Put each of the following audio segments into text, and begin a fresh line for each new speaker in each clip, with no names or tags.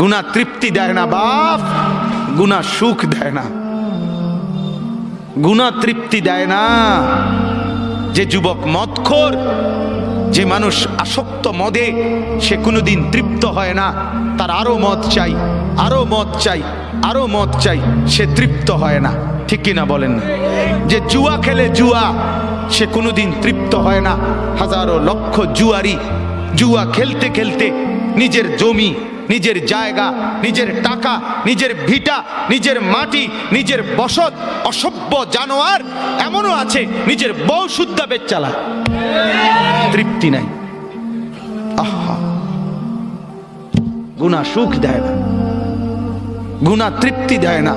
গুণা তৃপ্তি দেয় না বাপ, গুণা সুখ দেয় না। গুণা তৃপ্তি দেয় না। যে যুবক মদখোর, যে মানুষ আসক্ত মদে, সে কোনোদিন তৃপ্ত হয় না। তার আরও মদ চাই, আরও মদ চাই, আরও মদ চাই, সে তৃপ্ত হয় না। ঠিক কিনা বলেন না? যে জুয়া খেলে জুয়া, সে কোনোদিন তৃপ্ত হয় না। হাজারো লক্ষ জুয়ারি, জুয়া খেলতে খেলতে নিজের জমি নিজের জায়গা, নিজের টাকা, নিজের ভিটা, নিজের মাটি, নিজের বসত, অসভ্য জানোয়ার, এমনও আছে নিজের বউ শুদ্ধা বেচ চালায় তৃপ্তি নাই। আহা। গুণা সুখ দেয় না। গুণা তৃপ্তি দেয় না।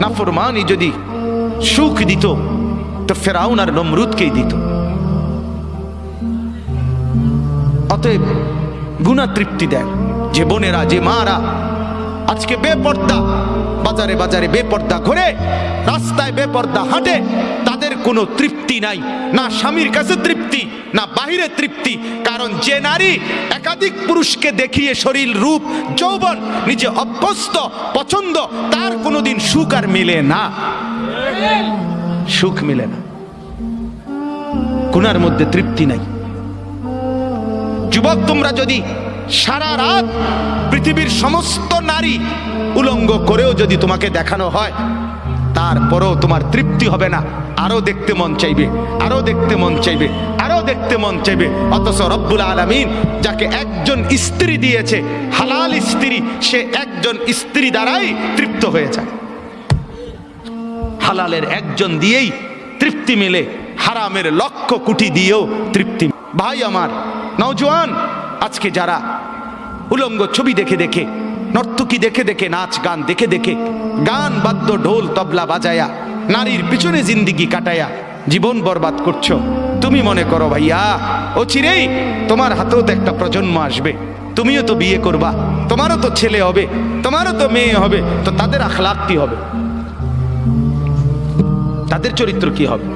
নাফরমানি যদি সুখ দিত, তো ফেরাউন আর নমরুদকেই দিত। অতএব গুণা তৃপ্তি দেয়। যে বোনেরা যে মারা। আজকে বেপর্দা। বাজারে বাজারে বেপর্দা ঘুরে, রাস্তায় বেপর্দা হাঁটে। তাদের কোনো তৃপ্তি নাই। না স্বামীর কাছে তৃপ্তি, না বাহিরে তৃপ্তি। কারণ যে নারী একাধিক পুরুষকে দেখিয়ে শরীর, রূপ, যৌবন নিজে অভ্যস্ত, পছন্দ, তার কোনোদিন সুখ আর মিলে না। সুখ মিলে না। গুনার মধ্যে তৃপ্তি নাই। যুবক, তোমরা যদি সারা রাত পৃথিবীর সমস্ত নারী উলঙ্গ করেও যদি তোমাকে দেখানো হয়, তারপরেও তোমার তৃপ্তি হবে না। আরও দেখতে মন চাইবে, আরও দেখতে মন চাইবে, আরও দেখতে মন চাইবে। অথচ রব্বুল আলমিন যাকে একজন স্ত্রী দিয়েছে, হালাল স্ত্রী, সে একজন স্ত্রী দ্বারাই তৃপ্ত হয়ে যায়। হালালের একজন দিয়েই তৃপ্তি মেলে, হারামের লক্ষ কোটি দিয়েও তৃপ্তি ভাই আমার, নওজোয়ান আজকে যারা উলঙ্গ ছবি দেখে দেখে, নর্তকী দেখে দেখে, নাচ গান দেখে দেখে, গান, বাদ্য, ঢোল, তবলা বাজায়া, নারীর পিছনে জিন্দিগি কাটায়া জীবন বরবাদ করছ, তুমি মনে করো ভাইয়া, ও চিরেই তোমার হাতেও তো একটা প্রজন্ম আসবে, তুমিও তো বিয়ে করবা, তোমারও তো ছেলে হবে, তোমারও তো মেয়ে হবে, তো তাদের আখলাক কি হবে? তাদের চরিত্র কি হবে?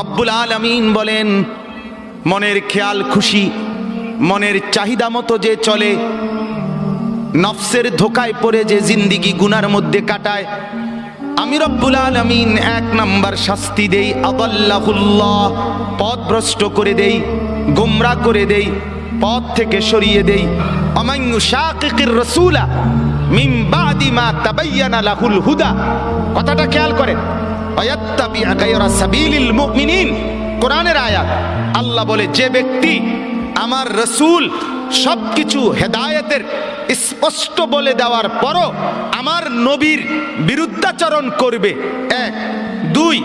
রব্বুল আলমিন বলেন মনের খেয়াল খুশি, মনের চাহিদা মতো যে চলে, নফসের ধোকায় পড়ে যে জিন্দিগি গুনার মধ্যে কাটায়। আমি রব্বুল আলমিন এক নাম্বার শাস্তি দেই আবাল্লাহুল্লাহ পথ ভ্রষ্ট করে দেই, গোমরা করে দেই, পথ থেকে সরিয়ে দেই। অমায়ু শাকির রসুলা মা কথাটা খেয়াল করেন। কোরআনের আয়াত। আল্লাহ বলে, যে ব্যক্তি আমার রসুল সব কিছু হেদায়তের স্পষ্ট বলে দেওয়ার পরও আমার নবীর বিরুদ্ধাচরণ করবে। এক। দুই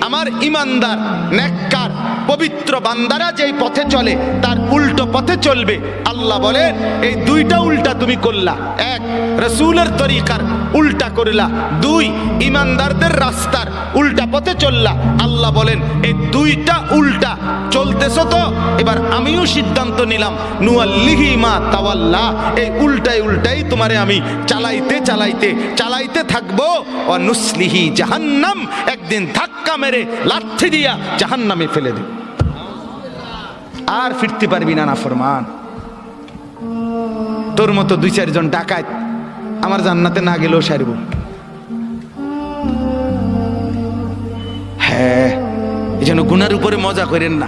আমার ইমানদার, নেককার পবিত্র বান্দারা যেই পথে চলে, তার উল্টো পথে চলবে। আল্লাহ বলেন, এই দুইটা উল্টা তুমি করলা। এক, রসুলের তরিকার উল্টা করলা। দুই, ইমানদারদের রাস্তার উল্টা পথে চললা। আল্লাহ বলেন এই দুইটা উল্টা। চলতেছো তো? এবার আমিও সিদ্ধান্ত নিলাম। নুয়াল্লিহি মা তাওয়াল্লা। এই উল্টাই উল্টাই তোমারে আমি চালাইতে চালাইতে চালাইতে থাকব। ও নুসলিহি জাহান্নাম। একদিন ধাক্কা মেরে লাথি দিয়া জাহান্নামে ফেলে দেব। আর ফিরতে পারবি না না ফরমান তোর মতো দুই চারজন ডাকাত আমার জান্নাতে না গেলেও সারব। হ্যাঁ এই গুনার উপরে মজা করেন না।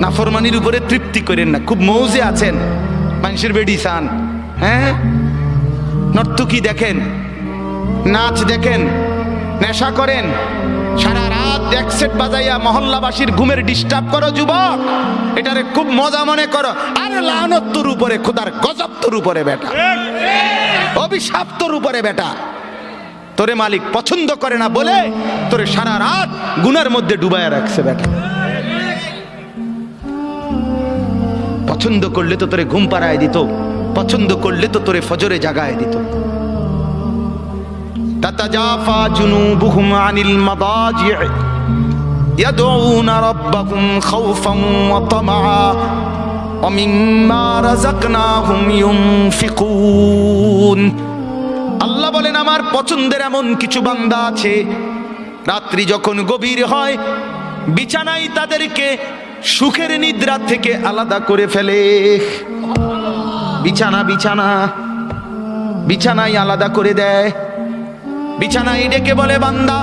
নাফরমানির উপরে তৃপ্তি করেন না। খুব মৌজে আছেন। মানুষের বেডি চান হ্যাঁ? নর্তকী দেখেন, নাচ দেখেন, নেশা করেন। সারা রাত একসেট বাজাইয়া মহল্লাবাসীর ঘুমের ডিস্টার্ব করো, যুবক। এটারে খুব মজা মনে করো। আরে লানত তোর উপরে, খোদার গজব উপরে, বেটা। অভিশাপ তোর উপরে, বেটা। তোরে মালিক পছন্দ করে না বলে তোরে সারা রাত গুনার মধ্যে ডুবাইয়া রাখছে বেটা পছন্দ করলে তো তোরে ঘুম পাড়ায় দিত পছন্দ করলে তো তোরে ফজরে জাগায় দিত تتجافى جنوبهم عن المضاجع يدعون ربهم خوفا وطمعا ومما رزقناهم ينفقون আল্লাহ বলেন, আমার পছন্দের এমন কিছু বান্দা আছে। রাত্রি যখন গভীর হয়, বিছানায় তাদেরকে সুখের নিদ্রা থেকে আলাদা করে ফেলে। বিছানা বিছানা, বিছানায় আলাদা করে দেয়। বিছানায় ডেকে বলে, বান্দা,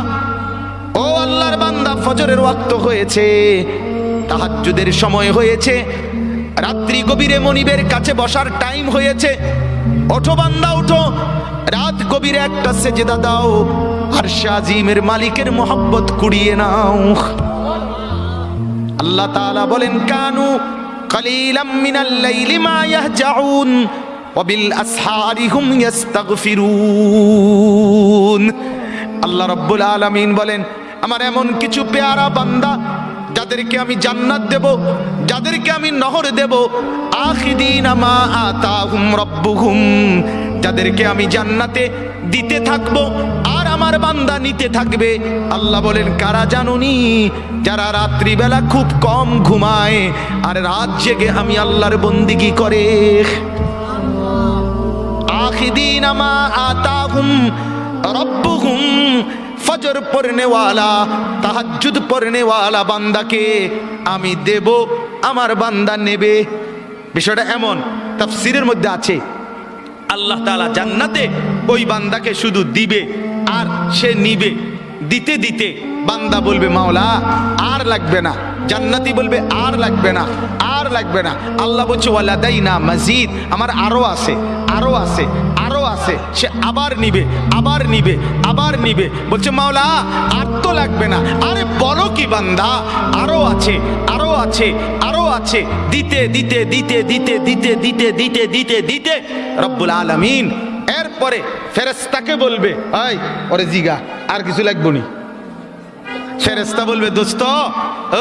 ও আল্লাহর বান্দা, ফজরের ওয়াক্ত হয়েছে, তাহাজ্জুদের সময় হয়েছে। রাত্রি গভীরে মনিবের কাছে বসার টাইম হয়েছে। ওঠো বান্দা উঠো রাত গভীরে একটা সেজেদা দাও। আর শাজিমের মালিকের মোহাব্বত কুড়িয়ে নাও। আল্লাহ তাআলা বলেন, কানু আল্লাহ বলেন, আমার এমন কিছু পেয়ারা বান্দা যাদেরকে আমি জান্নাত দেব, যাদেরকে আমি নহর দেব, আখিদিন আতাহুম যাদেরকে আমি জান্নাতে দিতে থাকব আর আমার বান্দা নিতে থাকবে। আল্লাহ বলেন, কারা জানুনি? যারা রাত্রিবেলা খুব কম ঘুমায় আর রাত জেগে আমি আল্লাহর বন্দিগি করে। আখিদিন আমা আতাহুম রব্বুহুম। ফজর পড়নেওয়ালা তাহাজ্জুদ পড়নেওয়ালা বান্দাকে আমি দেব, আমার বান্দা নেবে। বিষয়টা এমন, তাফসিরের মধ্যে আছে। আল্লাহ তাআলা জান্নাতে ওই বান্দাকে শুধু দিবে আর সে নিবে। দিতে দিতে বান্দা বলবে, মাওলা, আর লাগবে না। জান্নাতি বলবে, আর লাগবে না, আর লাগবে না। আল্লাহ বলছে ওয়ালাদাই না মসজিদ আমার আরও আছে আরও আছে। আছে, সে আবার নিবে আবার নিবে আবার নিবে। বলছে, মাওলা, আর তো লাগবে না। আরে বলো কি বান্দা, আরও আছে আরও আছে আরও আছে। দিতে দিতে দিতে দিতে দিতে দিতে দিতে দিতে দিতে রব্বুল আলামিন। এরপরে ফেরেস্তাকে বলবে আয় ওরে জিগা, আর কিছু লাগবো নি? ফেরেস্তা বলবে, দোস্ত,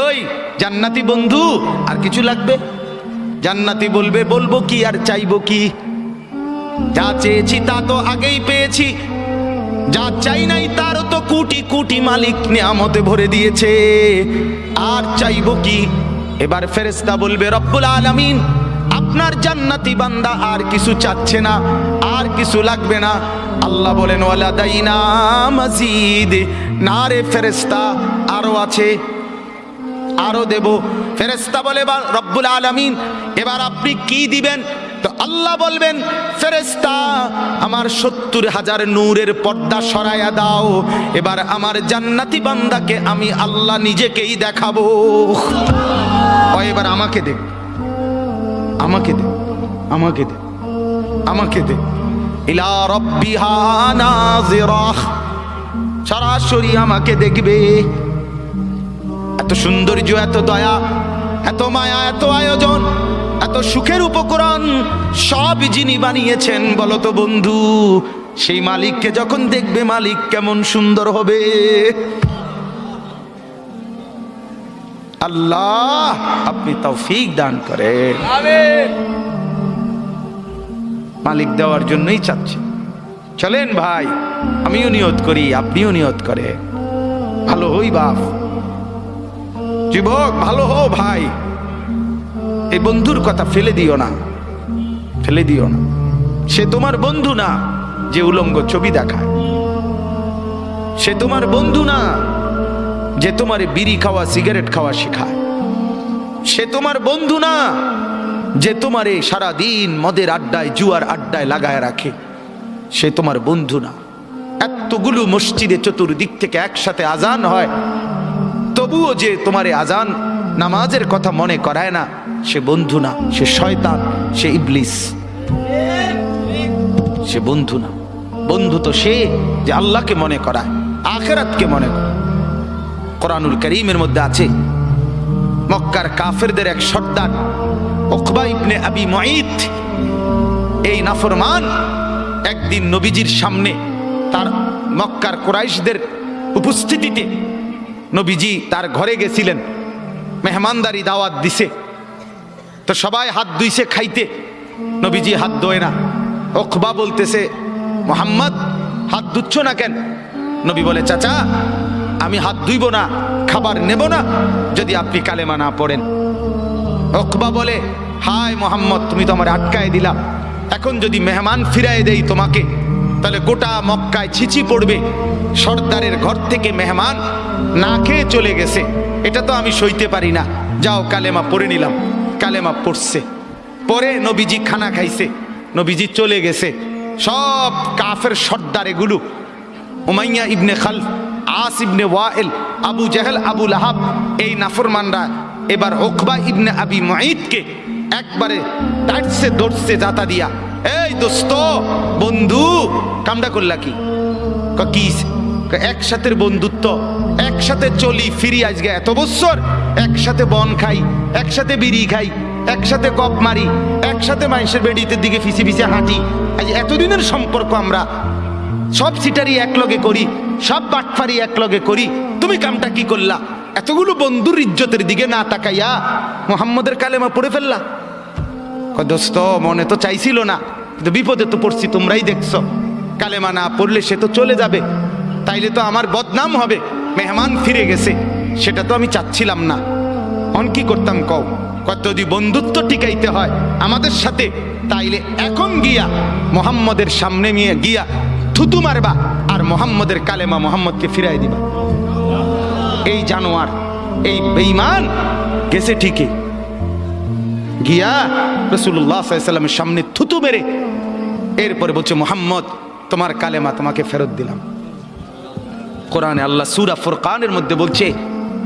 ওই জান্নাতি বন্ধু, আর কিছু লাগবে? জান্নাতি বলবে, বলব কি আর চাইব কি? যা চেয়েছি তা তো আগেই পেয়েছি। যা চাই নাই তারও তো কোটি কোটি মালিক নিয়ামতে ভরে দিয়েছে। আর চাইব কি? এবার ফেরেস্তা বলবে, রব্বুল আলামিন, আপনার জান্নাতি বান্দা আর কিছু চাচ্ছে না, আর কিছু লাগবে না। আল্লাহ বলেন, ওয়ালা দাইনা মাজিদ না রে ফেরেস্তা আরও আছে, আরও দেব। ফেরেস্তা বলে রব্বুল আলামিন, এবার আপনি কি দিবেন? তো আল্লাহ বলবেন ফেরেস্তা আমার সত্তর হাজার নূরের পর্দা সরাইয়া দাও, এবার আমার জান্নাতি বান্দাকে আমি আল্লাহ নিজেকেই দেখাবো। এবার আমাকে দে আমাকে দে আমাকে দে আমাকে দে। সরাসরি আমাকে দেখবে। এত সৌন্দর্য, এত দয়া, এত মায়া, এত আয়োজন। এত সুখের উপকরণ সব যিনি বানিয়েছেন বলো তো বন্ধু সেই মালিককে যখন দেখবে মালিক কেমন সুন্দর হবে? আল্লাহ আপনি তৌফিক দান করে মালিক দেওয়ার জন্যই চাচ্ছে। চলেন ভাই আমিও নিয়ত করি আপনিও নিয়ত করে ভালো হই বাপ। যুবক ভালো হো ভাই। এই বন্ধুর কথা ফেলে দিও না। ফেলে দিও না। সে তোমার বন্ধু না যে উলঙ্গ ছবি দেখায়। সে তোমার বন্ধু না যে তোমার বিড়ি খাওয়া, সিগারেট খাওয়া শেখায়। সে তোমার বন্ধু না যে তোমারে সারা দিন মদের আড্ডায়, জুয়ার আড্ডায় লাগায় রাখে। সে তোমার বন্ধু না। এতগুলো মসজিদে চতুর্দিক থেকে একসাথে আজান হয়। তবুও যে তোমারে আজান নামাজের কথা মনে করায় না সে বন্ধু না, সে শয়তান, সে ইবলিস। সে বন্ধু না। বন্ধু তো সে যে আল্লাহকে মনে করায়, আখেরাতকে মনে করে কোরআনুল করিমের মধ্যে আছে, মক্কার কাফেরদের এক সর্দার ওকবা ইবনে আবি মুঈত। এই নাফরমান একদিন নবীজির সামনে তার মক্কার কোরাইশদের উপস্থিতিতে নবীজি তার ঘরে গেছিলেন, মেহমানদারি দাওয়াত দিছে। তো সবাই হাত ধুইছে খাইতে। নবীজি হাত ধোয় না। ওকবা বলতেছে, মোহাম্মদ, হাত ধুচ্ছ না কেন? নবী বলে, চাচা, আমি হাত ধুইব না, খাবার নেব না, যদি আপনি কালেমা না পড়েন। ওকবা বলে, হায় মোহাম্মদ, তুমি তো আমার আটকায় দিলা। এখন যদি মেহমান ফিরায় দেই তোমাকে, তাহলে গোটা মক্কায় ছিচি পড়বে। সর্দারের ঘর থেকে মেহমান না খেয়ে চলে গেছে। এটা তো আমি সইতে পারি না। যাও কালেমা পড়ে নিলাম। কালেমা পড়ছে। পরে নবীজি খানা খাইছে, নবীজি চলে গেছে। সব কাফের সর্দার এগুলো। Umayyah ibn Khalaf, As ibn Wail, Abu Jahl, Abu Lahab, এই নাফরমানরা এবার ওকবা ইবনে আবি মুঈদকে একবারে টাইটসে দৌড়ছে জাতা দিয়া। এই দোস্ত, বন্ধু, কামডা করলা কি? ক কি ক একসাথে বন্ধুত্ব, একসাথে চলি ফিরি আজকে এত বছর একসাথে বন খাই, একসাথে বিড়ি খাই, একসাথে কপ মারি, একসাথে মানুষের বেডিতে দিকে ফিসে ফিসে হাঁটি। আজ এতদিনের সম্পর্ক আমরা। সব সিটারি একলগে করি, সব বাটফারি একলগে করি। তুমি কামটা কি করলা? এতগুলো বন্ধুর ইজ্জতের দিকে না তাকাইয়া মোহাম্মদের কালেমা পড়ে ফেললা? দোস্ত, মনে তো চাইছিল না, কিন্তু বিপদে তো পড়ছি, তোমরাই দেখছ। কালেমা না পড়লে সে তো চলে যাবে। তাইলে তো আমার বদনাম হবে, মেহমান ফিরে গেছে। সেটা তো আমি চাচ্ছিলাম না। অন কি করতাম কও? কত যদি বন্ধুত্ব টিকাইতে হয়, আমাদের সাথে, তাইলে এখন গিয়া মোহাম্মদের সামনে নিয়ে গিয়া থুতু মারবা আর মোহাম্মদের কালেমা মোহাম্মদকে ফিরাই দিবা। এই জানোয়ার, এই বেঈমান গেছে ঠিকই। গিয়া রসুল্লাহ সাল্লামের সামনে থুতু মেরে, এরপরে বলছে, মোহাম্মদ, তোমার কালেমা তোমাকে ফেরত দিলাম। কোরআনে আল্লাহ সুরা ফুরকানের মধ্যে বলছে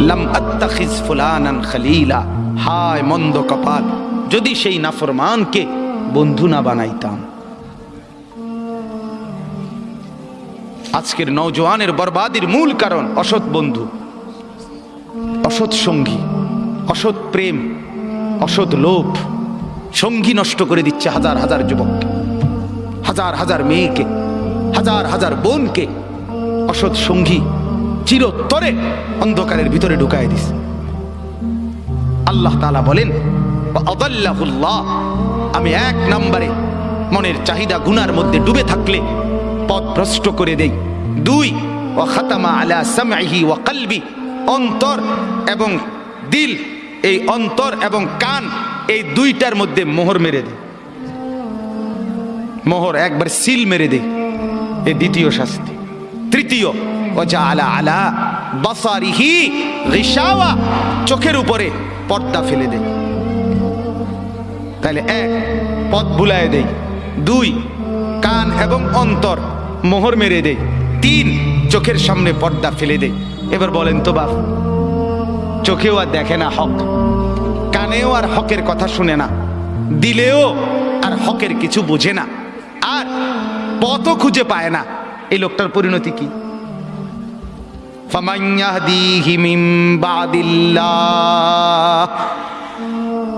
লাম আত্তাখিজ ফুলানান খলিলা। হায় মন্দ কপাল, যদি সেই নাফরমানকে বন্ধু না বানাইতাম। আজকের নওজোয়ানের বরবাদির মূল কারণ অসৎ বন্ধু, অসৎ সঙ্গী, অসৎ প্রেম, অসৎ লোভ। সঙ্গী নষ্ট করে দিচ্ছে হাজার হাজার যুবককে হাজার হাজার মেয়েকে, হাজার হাজার বোনকে। অসৎ সঙ্গী চিরতরে অন্ধকারের ভিতরে ঢুকায় দিস। আল্লাহ তালা বলেন আমি এক নম্বরে মনের চাহিদা গুনার মধ্যে ডুবে থাকলে পথ ভ্রষ্ট করে দেই। দুই ও খাতামা আলা সামহি ওয়া কলবি। অন্তর এবং দিল, এই অন্তর এবং কান এই দুইটার মধ্যে মোহর মেরে দেয় মোহর একবার সিল মেরে দে এ দ্বিতীয় শাস্তি। তৃতীয় আলা আলা চোখের উপরে পর্দা ফেলে দে। তাহলে এক, পথ বুলায় দেই দুই, কান এবং অন্তর মোহর মেরে দেই তিন, চোখের সামনে পর্দা ফেলে দেই এবার বলেন তো বাপ, চোখেও আর দেখে না হক, কানেও আর হকের কথা শুনে না, দিলেও আর হকের কিছু বোঝে না, আর পথও খুঁজে পায় না। এই লোকটার পরিণতি কি? فَمَنْ يَهْدِيهِ مِنْ بَعْدِ اللَّهِ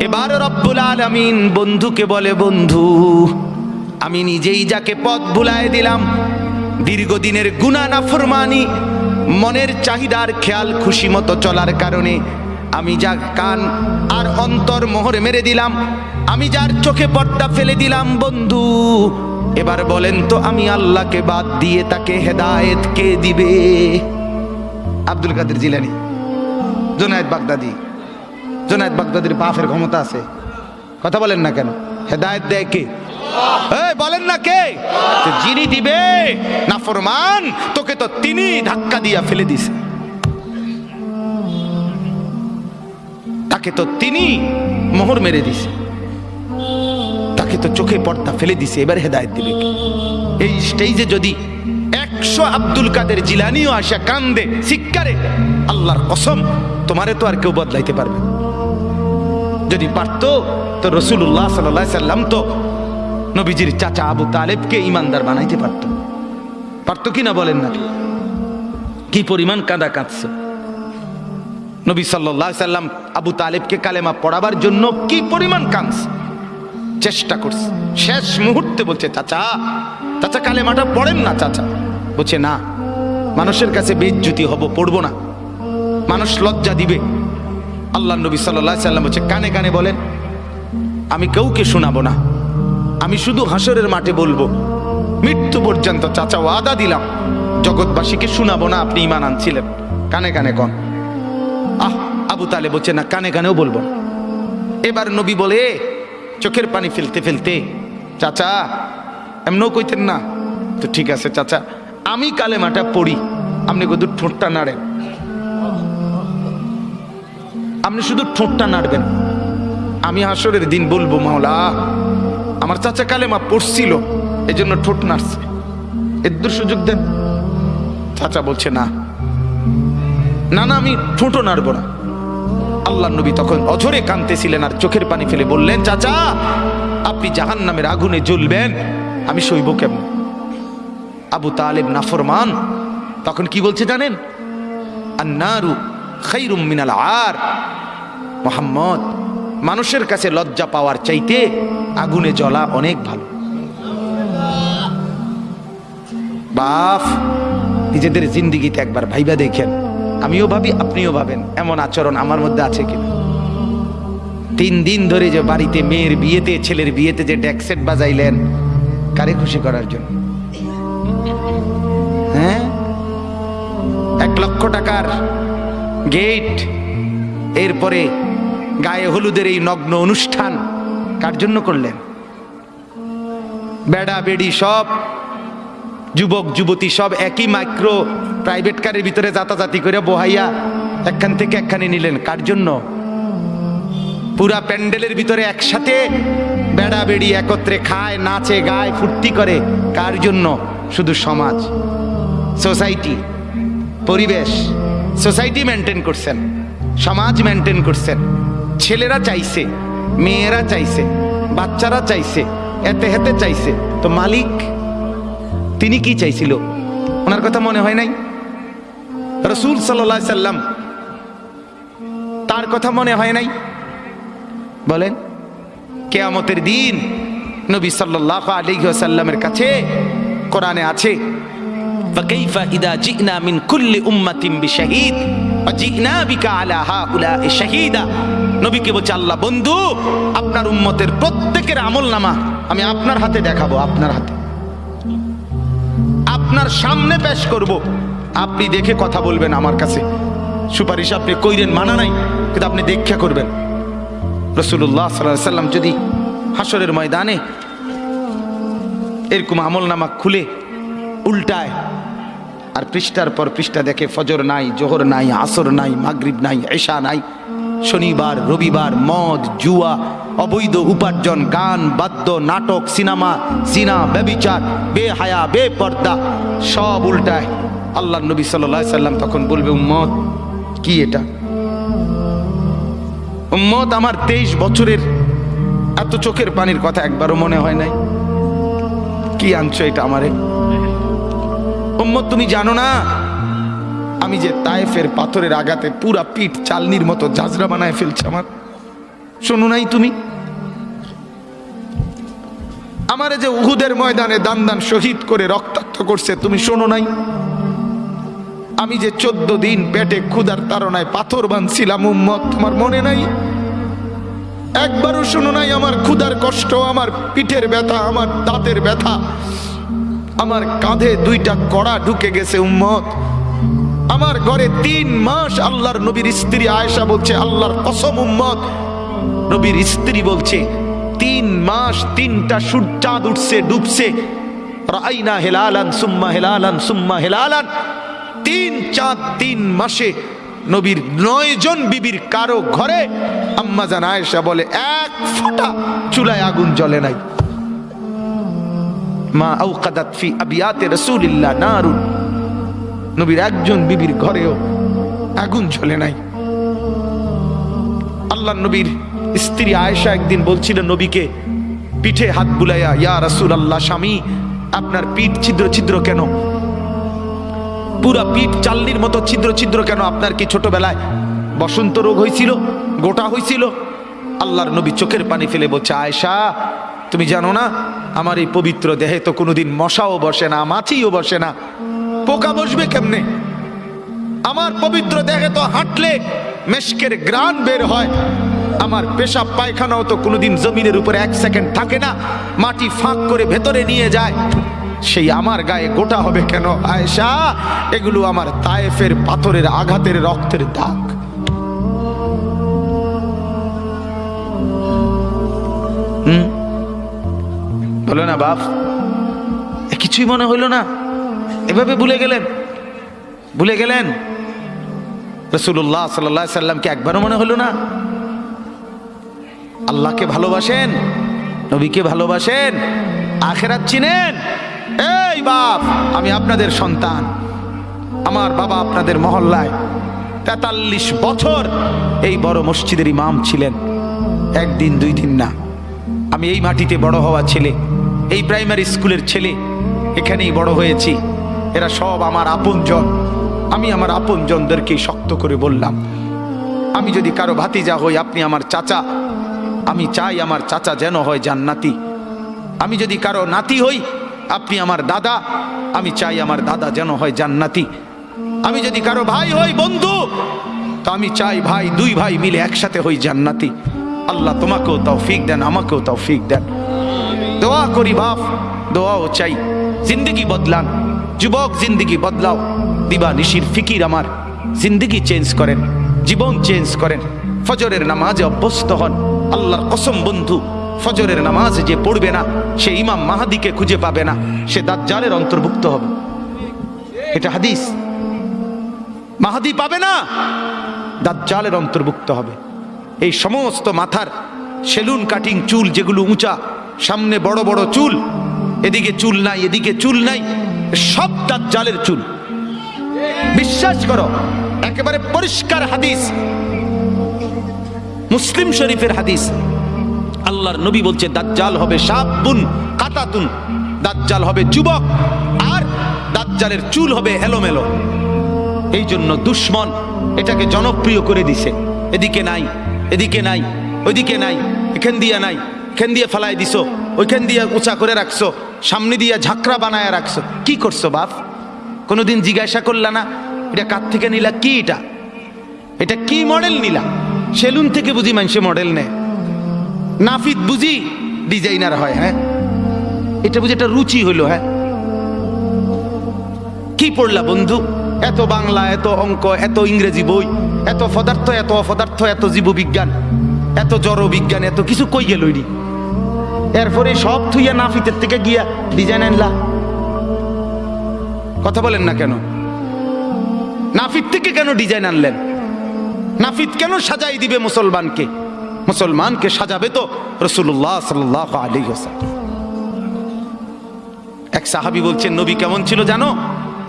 এবার রব্বুল আলামিন বন্ধুকে বলে বন্ধু আমি নিজেই যাকে পথ ভুলায় দিলাম দীর্ঘদিনের গুণা নাফরমানি মনের চাহিদার খেয়াল খুশি মতো চলার কারণে আমি যা কান আর অন্তর মোহরে মেরে দিলাম আমি যার চোখে পর্দা ফেলে দিলাম বন্ধু এবার বলেন তো আমি আল্লাহকে বাদ দিয়ে তাকে হেদায়েত কে দিবে আব্দুল কাদের জিলানি, জোনায়েদ বাগদাদি। জোনায়েদ বাগদাদির বাফের ক্ষমতা আছে। কথা বলেন না কেন? হেদায়েত দেয় কে? বলেন না কে? যিনি দিবে, না ফরমান, তোকে তো তিনি ধাক্কা দিয়া ফেলে দিছে। তাকে তো তিনি মোহর মেরে দিছে। তাকে তো চোখে পর্দা ফেলে দিছে, এবার হেদায়েত দিবে? এই স্টেজে যদি একশো আব্দুল কাদের জিলানিও আসা কান্দে শিক্ষারে আল্লাহর কসম, তোমারে তো আর কেউ বদলাইতে পারবে। যদি পারতো, তো রসুল্লাহ সাল্লাহ সাল্লাম তো নবীজির চাচা আবু তালেবকে ইমানদার বানাইতে পারত। পারতো কি না বলেন না? কি পরিমাণ কাঁদা কাঁদছে। নবী সাল্লাহ সাল্লাম আবু তালেবকে কালেমা পড়াবার জন্য কি পরিমাণ কাঁদছে। চেষ্টা করছে। শেষ মুহূর্তে বলছে, চাচা চাচা, কালেমাটা পড়েন না, চাচা। বলছে, না, মানুষের কাছে বেজ্জুতি হব, পড়ব না। মানুষ লজ্জা দিবে। আল্লাহ নবী সাল্লাহ সাল্লাম বলছে, কানে কানে বলেন, আমি কাউকে শোনাবো না। আমি শুধু হাসরের মাঠে বলব, মৃত্যু পর্যন্ত চাচা ওয়াদা দিলাম। জগৎবাসীকে শোনাবো না, আপনি ইমান আনছিলেন। কানে কানে কন। আহ, আবু তালে বলছে, না, কানে কানেও বলব এবার নবী বলে চোখের পানি ফেলতে ফেলতে, চাচা, এমনও কইতেন না। তো ঠিক আছে, চাচা আমি কালেমাটা পড়ি। আপনি কদূর ঠোঁটটা নাড়েন। আপনি শুধু ঠোঁটটা নাড়বেন। আমি হাসরের দিন বলব, মাওলা, আমার চাচা কালেমা পড়ছিল এই জন্য ঠোঁট নাড়ছে। এর সুযোগ দেন। চাচা বলছে, না। না না, আমি ঠোঁটও নাড়বো না। আল্লাহ নবী তখন অঝরে কাঁদতেছিলেন আর চোখের পানি ফেলে বললেন, চাচা, আপনি জাহান নামের আগুনে জ্বলবেন। আমি সইব কেমন? আবু তালেব নাফরমান। তখন কি বলছে জানেন? আন্নারু খাইরুম মিনাল আর। মোহাম্মদ, মানুষের কাছে লজ্জা পাওয়ার চাইতে আগুনে জ্বলা অনেক ভালো। বাফ, নিজেদের জিন্দিগিতে একবার ভাইবা দেখেন। আমিও ভাবি, আপনিও ভাবেন, এমন আচরণ আমার মধ্যে আছে কিনা। তিন দিন ধরে যে বাড়িতে মেয়ের বিয়েতে, ছেলের বিয়েতে যে ডেকসেট বাজাইলেন, কারে খুশি করার জন্য? হ্যাঁ? এক লক্ষ টাকার গেট। এরপরে গায়ে হলুদের এই নগ্ন অনুষ্ঠান কার জন্য করলেন? বেড়া, বেড়ি সব, যুবক, যুবতী সব একই মাইক্রো প্রাইভেট কারের ভিতরে যাতাযাতি করে বহাইয়া একখান থেকে একখানে নিলেন। কার জন্য? পুরা প্যান্ডেলের ভিতরে একসাথে বেড়া, বেড়ি একত্রে খায়, নাচে, গায়, ফুর্তি করে। কার জন্য? শুধু সমাজ, সোসাইটি, পরিবেশ। সোসাইটি মেনটেন করছেন, সমাজ মেনটেন করছেন। ছেলেরা চাইছে, মেয়েরা চাইছে, বাচ্চারা চাইছে, এতে হেতে চাইছে। তো মালিক, তিনি কি চাইছিল? ওনার কথা মনে হয় নাই? রসুল সাল্লা সাল্লাম তার কথা মনে হয় নাই? বলেন, কেয়ামতের দিন নবী সাল্লাহ আলিহাসাল্লামের কাছে কোরআনে আছে فكيف إذا جئنا من كل أمة بشهيد وجئنا بك على هؤلاء شهيدا নবীকে বলছে আল্লাহ বন্ধু আপনার উম্মতের প্রত্যেকের আমল নামা আমি আপনার হাতে দেখাবো আপনার হাতে আপনার সামনে পেশ করব আপনি দেখে কথা বলবেন আমার কাছে সুপারিশ আপনি কইরেন মানা নাই কিন্তু আপনি দেখা করবেন রসুল্লাহ সাল্লাহ সাল্লাম যদি হাসরের ময়দানে এরকম আমল নামা খুলে উল্টায়। আর পৃষ্ঠার পর পৃষ্ঠা দেখে ফজর নাই, জোহর নাই, আসর নাই, মাগরিব নাই এশা নাই, শনিবার, রবিবার, মদ, জুয়া, অবৈধ উপার্জন, গান, বাদ্য, নাটক, সিনেমা সিনা ব্যবিচার, বেহায়া, বেপর্দা, সব উল্টায়। আল্লাহ নবী সাল্লাহ সাল্লাম তখন বলবে, উম্মত, কি এটা? উম্মত, আমার তেইশ বছরের এত চোখের পানির কথা একবারও মনে হয় নাই। কি আনছো এটা আমারে? উম্মত তুমি জানো না? আমি যে তায়েফের পাথরের আঘাতে পুরা পিঠ চালনির মতো ঝাঁঝরা বানায় ফেলছে আমার। শোনো নাই তুমি? আমারে যে উহুদের ময়দানে দান দান শহীদ করে রক্তাক্ত করছে, তুমি শোনো নাই? আমি যে চোদ্দ দিন পেটে ক্ষুদার তারনায় পাথর বানছিলাম, উম্মত, তোমার মনে নাই? একবারও শোনো নাই, আমার ক্ষুদার কষ্ট, আমার পিঠের ব্যথা, আমার দাঁতের ব্যথা। আমার কাঁধে দুইটা কড়া ঢুকে গেছে, উম্মত। আমার ঘরে তিন মাস আল্লাহর নবীর স্ত্রী আয়েশা বলছে, আল্লাহর কসম, উম্মত। নবীর স্ত্রী বলছে, তিন মাস তিনটা সূর্য চাঁদ উঠছে, ডুবছে। রাইনা হেলালান সুম্মা হেলালান সুম্মা হেলালান। তিন চাঁদ তিন মাসে নবীর নয় জন বিবির কারও ঘরে আম্মা জান আয়েশা বলে, এক ফোঁটা চুলায় আগুন জ্বলে নাই। মা আউকাদাত ফি আবিয়াতে রাসূলিল্লাহ নারুন। নবীর একজন বিবির ঘরেও আগুন জ্বলে নাই। আল্লাহ নবীর স্ত্রী আয়েশা একদিন বলছিল নবীকে, পিঠে হাত বুলাইয়া, ইয়া রাসূল আল্লাহ স্বামী, আপনার পিঠ ছিদ্র ছিদ্র কেন? পুরা পিঠ চাল্লির মতো ছিদ্র ছিদ্র কেন আপনার কি ছোটবেলায় বসন্ত রোগ হয়েছিল গোটা হয়েছিল আল্লাহর নবী চোখের পানি ফেলে বলছে, আয়েশা, তুমি জানো না, আমার এই পবিত্র দেহে তো কোনোদিন মশাও বসে না, মাছিও বসে না। পোকা বসবে কেমনে? আমার পবিত্র দেহে তো হাঁটলে মেশকের গ্রান বের হয়। আমার পেশাব পায়খানাও তো কোনোদিন জমিনের উপরে এক সেকেন্ড থাকে না, মাটি ফাঁক করে ভেতরে নিয়ে যায়। সেই আমার গায়ে গোটা হবে কেন? আয়েশা, এগুলো আমার তায়েফের পাথরের আঘাতের রক্তের দাগ। বলো না বাপ কিছুই মনে হইল না। এভাবে ভুলে গেলেন। ভুলে গেলেন? রসুল্লাহ সাল্লাহ সাল্লামকে একবারও মনে হলো না? আল্লাহকে ভালোবাসেন? নবীকে ভালোবাসেন? আখেরাত চিনেন? এই বাপ, আমি আপনাদের সন্তান। আমার বাবা আপনাদের মহল্লায় তেতাল্লিশ বছর এই বড় মসজিদের ইমাম ছিলেন। একদিন, দুই দিন না। আমি এই মাটিতে বড় হওয়া ছেলে, এই প্রাইমারি স্কুলের ছেলে, এখানেই বড় হয়েছি। এরা সব আমার আপনজন। আমি আমার আপনজনদেরকে শক্ত করে বললাম, আমি যদি কারও ভাতিজা হই, আপনি আমার চাচা। আমি চাই আমার চাচা যেন হয় জান্নাতি। আমি যদি কারও নাতি হই আপনি আমার দাদা, আমি চাই আমার দাদা যেন হয় জান্নাতি। আমি যদি কারও ভাই হই, বন্ধু, তো আমি চাই ভাই, দুই ভাই মিলে একসাথে হই জান্নাতি। আল্লাহ তোমাকেও তৌফিক দেন, আমাকেও তৌফিক দেন। দোয়া করি বাপ, দোয়াও চাই। জিন্দগি বদলান। যুবক, জিন্দগি বদলাও। দিবা নিশির ফিকির আমার। জিন্দগি চেঞ্জ করেন। জীবন চেঞ্জ করেন। ফজরের নামাজে অভ্যস্ত হন। আল্লাহর কসম বন্ধু। ফজরের নামাজ যে পড়বে না, সে ইমাম মাহাদিকে খুঁজে পাবে না, সে দাজ্জালের অন্তর্ভুক্ত হবে। এটা হাদিস। মাহাদি পাবে না, দাজ্জালের অন্তর্ভুক্ত হবে। এই সমস্ত মাথার সেলুন, কাটিং চুল যেগুলো উঁচা, সামনে বড় বড় চুল, এদিকে চুল নাই, এদিকে চুল নাই, সব দাজ্জালের চুল। বিশ্বাস করো, একেবারে পরিষ্কার হাদিস। মুসলিম শরীফের হাদিস। আল্লাহর নবী বলছে, দাজ্জাল হবে সাবুন, কাতাতুন। দাজ্জাল হবে যুবক, আর দাজ্জালের চুল হবে এলোমেলো। এই জন্য দুশ্মন এটাকে জনপ্রিয় করে দিছে। এদিকে নাই এদিকে নাই, ওইদিকে নাই, এখান দিয়া নাই, এখান দিয়ে ফেলাই দিছো, ওইখান দিয়ে উঁচা করে রাখছো, সামনে দিয়ে ঝাঁকড়া বানায় রাখছো। কি করছ বাপ? কোনোদিন জিজ্ঞাসা করলা না, এটা কার থেকে নিলা? কি এটা? এটা কি মডেল নিলা? সেলুন থেকে বুঝি মানুষে মডেল নেয়। নাফিদ বুঝি ডিজাইনার হয় হ্যাঁ? এটা বুঝি একটা রুচি হইল হ্যাঁ? কি পড়লা বন্ধু? এত বাংলা, এত অঙ্ক, এত ইংরেজি বই, এত পদার্থ, এত অপদার্থ, এত জীববিজ্ঞান, এত জড় বিজ্ঞান, এত কিছু কই গেল এরপরে সব থুইয়া নাফিতের থেকে গিয়া ডিজাইন আনলা। কথা বলেন না কেন? নাফিত থেকে কেন ডিজাইন আনলেন? নাফিত কেন সাজাই দিবে মুসলমানকে? মুসলমানকে সাজাবে তো রসুল্লাহ সাল্লাহ আলী এক সাহাবি বলছেন, নবী কেমন ছিল জানো?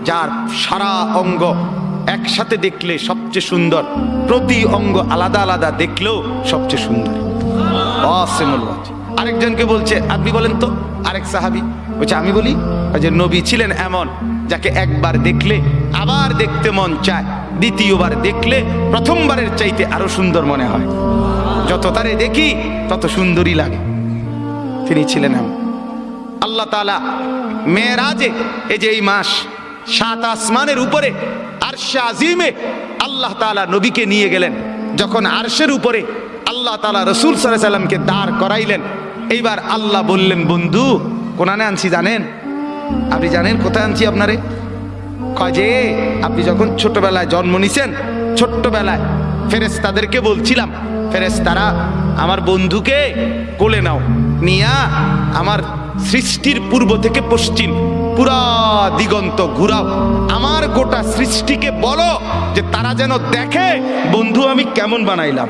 যার সারা অঙ্গ একসাথে দেখলে সবচেয়ে সুন্দর, প্রতি অঙ্গ আলাদা আলাদা দেখলেও সবচেয়ে সুন্দর। অসেমুল আরেকজনকে বলছে, আপনি বলেন তো? আরেক সাহাবি বলছে, আমি বলি যে নবী ছিলেন এমন, যাকে একবার দেখলে, আবার দেখতে মন চায়, দ্বিতীয়বার দেখলে প্রথমবারের চাইতে আরও সুন্দর মনে হয়। যত তারে দেখি, তত সুন্দরই লাগে। তিনি ছিলেন এমন। আল্লাহ তালা মেয়েরাজে এই যে এই মাস, সাত আসমানের উপরে, আরশে আজিমে আল্লাহ তালা নবীকে নিয়ে গেলেন। যখন আরশের উপরে আল্লাহ তালা রসুল সাল্লামকে দাঁড় করাইলেন, এইবার আল্লাহ বললেন, বন্ধু কোনানে আনছি, জানেন? আপনি জানেন কোথায় আনছি আপনারে? যে, আপনি যখন ছোটবেলায় জন্ম নিছেন, ছোট্টবেলায় ফেরেস তাদেরকে বলছিলাম ফেরেস তারা আমার বন্ধুকে কোলে নাও, নিয়া আমার সৃষ্টির পূর্ব থেকে পশ্চিম, পুরা দিগন্ত ঘুরাও। আমার গোটা সৃষ্টিকে বলো যে তারা যেন দেখে বন্ধু আমি কেমন বানাইলাম।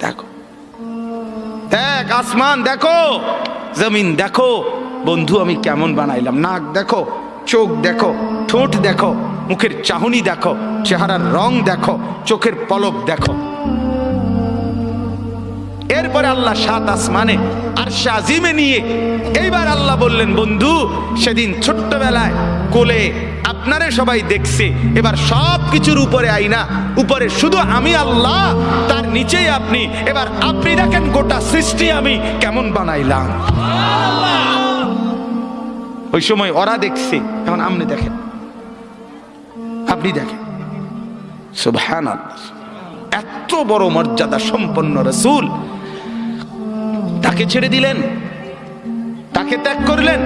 দেখো। দেখ, আসমান, দেখো। জমিন দেখো। বন্ধু, আমি কেমন বানাইলাম? নাক দেখো, চোখ দেখো, ঠোঁট দেখো, মুখের চাহনি দেখো, চেহারার রং দেখো, চোখের পলক দেখো। এরপরে আল্লাহ সাত আসমানে আর সাজিমে নিয়ে এইবার আল্লাহ বললেন, বন্ধু, সেদিন ছোট্টবেলায় কোলে আপনারে সবাই দেখছে। এবার সব কিছুর উপরে আইনা উপরে শুধু আমি আল্লাহ, তার নিচেই আপনি। এবার আপনি দেখেন গোটা সৃষ্টি আমি কেমন বানাইলাম। ওই সময় ওরা দেখছে, এখন আপনি দেখেন। আপনি দেখেন। সুবহান এত বড় মর্যাদা সম্পন্ন রসুল। তাকে ছেড়ে দিলেন। তাকে ত্যাগ করলেন।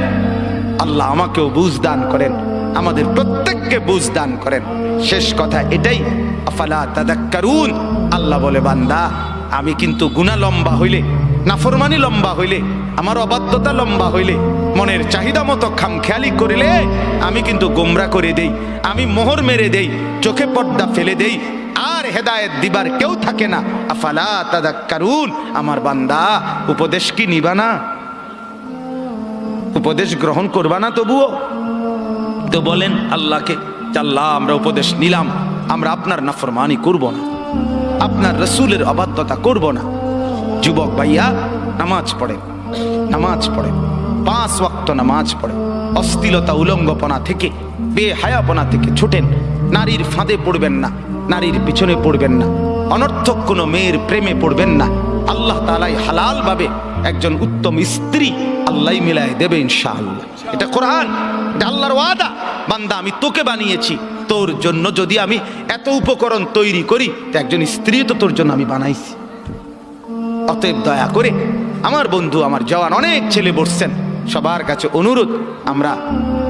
আল্লাহ আমাকেও বুঝ দান করেন। আমাদের প্রত্যেককে বুঝ দান করেন। শেষ কথা এটাই, আফালা তাদাক্কারুন, আল্লাহ বলে, বান্দা, আমি কিন্তু গুণা লম্বা হইলে, নাফরমানি লম্বা হইলে, আমার অবাধ্যতা লম্বা হইলে, মনের চাহিদা মতো খামখেয়ালি করিলে আমি কিন্তু গোমরা করে দেই, আমি মোহর মেরে দেই, চোখে পর্দা ফেলে দেই, আর হেদায়েত দিবার কেউ থাকে না। আফালা তাদাক্কারুন, আমার বান্দা, উপদেশ কি নিবা না? উপদেশ গ্রহণ করবা না তবুও? তো বলেন, আল্লাহকে আল্লাহ আমরা উপদেশ নিলাম, আমরা আপনার নাফরমানি করব না। আপনার রসুলের অবাধ্যতা করব না। যুবক ভাইয়া, নামাজ পড়ে নামাজ পড়ে পাঁচ ওয়াক্ত নামাজ পড়ে অস্থিলতা উলঙ্গপনা থেকে, বেহায়াপনা থেকে ছুটেন। নারীর ফাঁদে পড়বেন না, নারীর পিছনে পড়বেন না। অনর্থক কোনো মেয়ের প্রেমে পড়বেন না। আল্লাহ তালাই হালাল ভাবে একজন উত্তম স্ত্রী আল্লাহ মিলায় দেবে ইনশাআল্লাহ। এটা কোরআন, এটা আল্লাহর ওয়াদা। বান্দা, আমি তোকে বানিয়েছি, তোর জন্য যদি আমি এত উপকরণ তৈরি করি, তো একজন স্ত্রী তো তোর জন্য আমি বানাইছি। অতএব দয়া করে আমার বন্ধু, আমার জওয়ান, অনেক ছেলে বসছেন। সবার কাছে অনুরোধ, আমরা